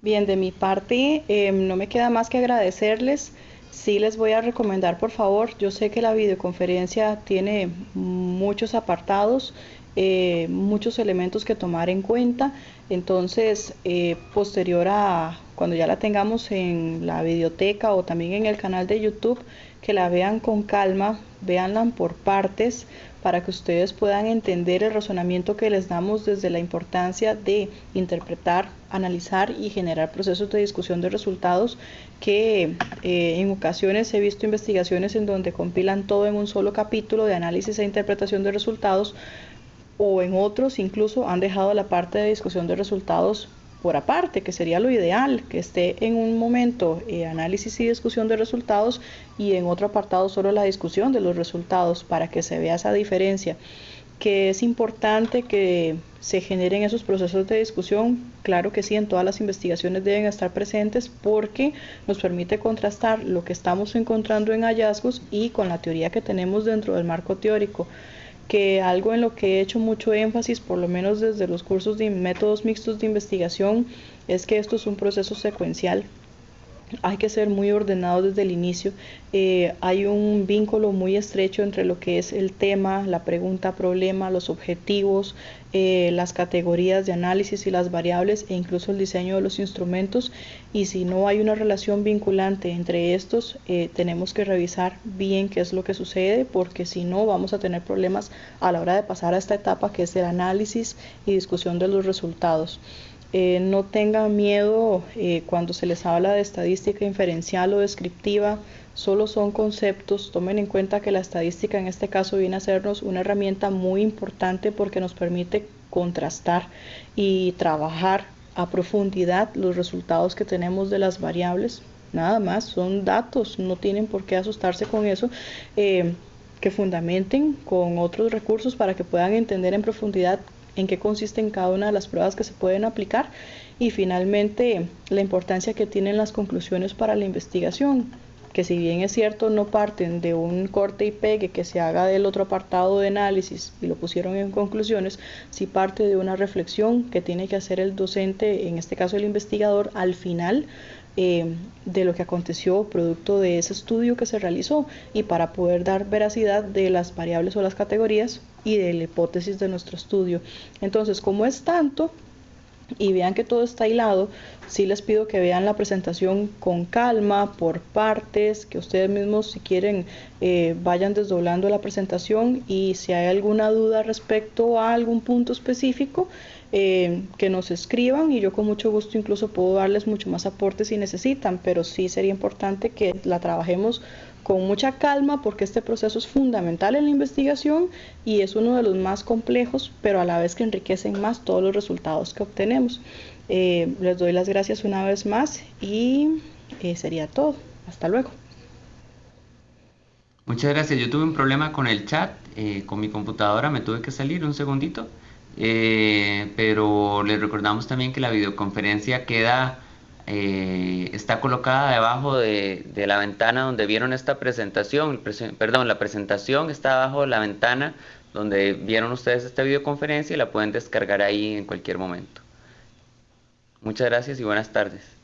Bien, de mi parte em, no me queda más que agradecerles. Sí les voy a recomendar, por favor, yo sé que la videoconferencia tiene muchos apartados, eh, muchos elementos que tomar en cuenta. Entonces, eh, posterior a cuando ya la tengamos en la biblioteca o también en el canal de YouTube, que la vean con calma, véanla por partes, para que ustedes puedan entender el razonamiento que les damos desde la importancia de interpretar, analizar y generar procesos de discusión de resultados que eh, en ocasiones he visto investigaciones en donde compilan todo en un solo capítulo de análisis e interpretación de resultados o en otros incluso han dejado la parte de discusión de resultados por aparte, que sería lo ideal, que esté en un momento eh, análisis y discusión de resultados y en otro apartado solo la discusión de los resultados para que se vea esa diferencia que es importante que se generen esos procesos de discusión. Claro que sí, en todas las investigaciones deben estar presentes porque nos permite contrastar lo que estamos encontrando en hallazgos y con la teoría que tenemos dentro del marco teórico que algo en lo que he hecho mucho énfasis, por lo menos desde los cursos de métodos mixtos de investigación, es que esto es un proceso secuencial hay que ser muy ordenado desde el inicio. Eh, hay un vínculo muy estrecho entre lo que es el tema, la pregunta, problema, los objetivos, eh, las categorías de análisis y las variables e incluso el diseño de los instrumentos. Y si no hay una relación vinculante entre estos, eh, tenemos que revisar bien qué es lo que sucede porque si no vamos a tener problemas a la hora de pasar a esta etapa que es el análisis y discusión de los resultados. Eh, no tengan miedo eh, cuando se les habla de estadística inferencial o descriptiva, solo son conceptos. Tomen en cuenta que la estadística en este caso viene a sernos una herramienta muy importante porque nos permite contrastar y trabajar a profundidad los resultados que tenemos de las variables. Nada más, son datos, no tienen por qué asustarse con eso. Eh, que fundamenten con otros recursos para que puedan entender en profundidad en qué consisten cada una de las pruebas que se pueden aplicar y finalmente la importancia que tienen las conclusiones para la investigación, que si bien es cierto no parten de un corte y pegue que se haga del otro apartado de análisis y lo pusieron en conclusiones, si parte de una reflexión que tiene que hacer el docente, en este caso el investigador, al final eh, de lo que aconteció producto de ese estudio que se realizó y para poder dar veracidad de las variables o las categorías y de la hipótesis de nuestro estudio. Entonces, como es tanto, y vean que todo está hilado, sí les pido que vean la presentación con calma, por partes, que ustedes mismos si quieren eh, vayan desdoblando la presentación y si hay alguna duda respecto a algún punto específico, eh, que nos escriban y yo con mucho gusto incluso puedo darles mucho más aportes si necesitan, pero sí sería importante que la trabajemos con mucha calma porque este proceso es fundamental en la investigación y es uno de los más complejos, pero a la vez que enriquecen más todos los resultados que obtenemos. Eh, les doy las gracias una vez más y eh, sería todo. Hasta luego. Muchas gracias. Yo tuve un problema con el chat, con mi computadora, me tuve que salir un segundito. Eh, pero les recordamos también que la videoconferencia queda, eh, está colocada debajo de, la ventana donde vieron esta presentación, perdón, la presentación está abajo de la ventana donde vieron ustedes esta videoconferencia y la pueden descargar ahí en cualquier momento. Muchas gracias y buenas tardes.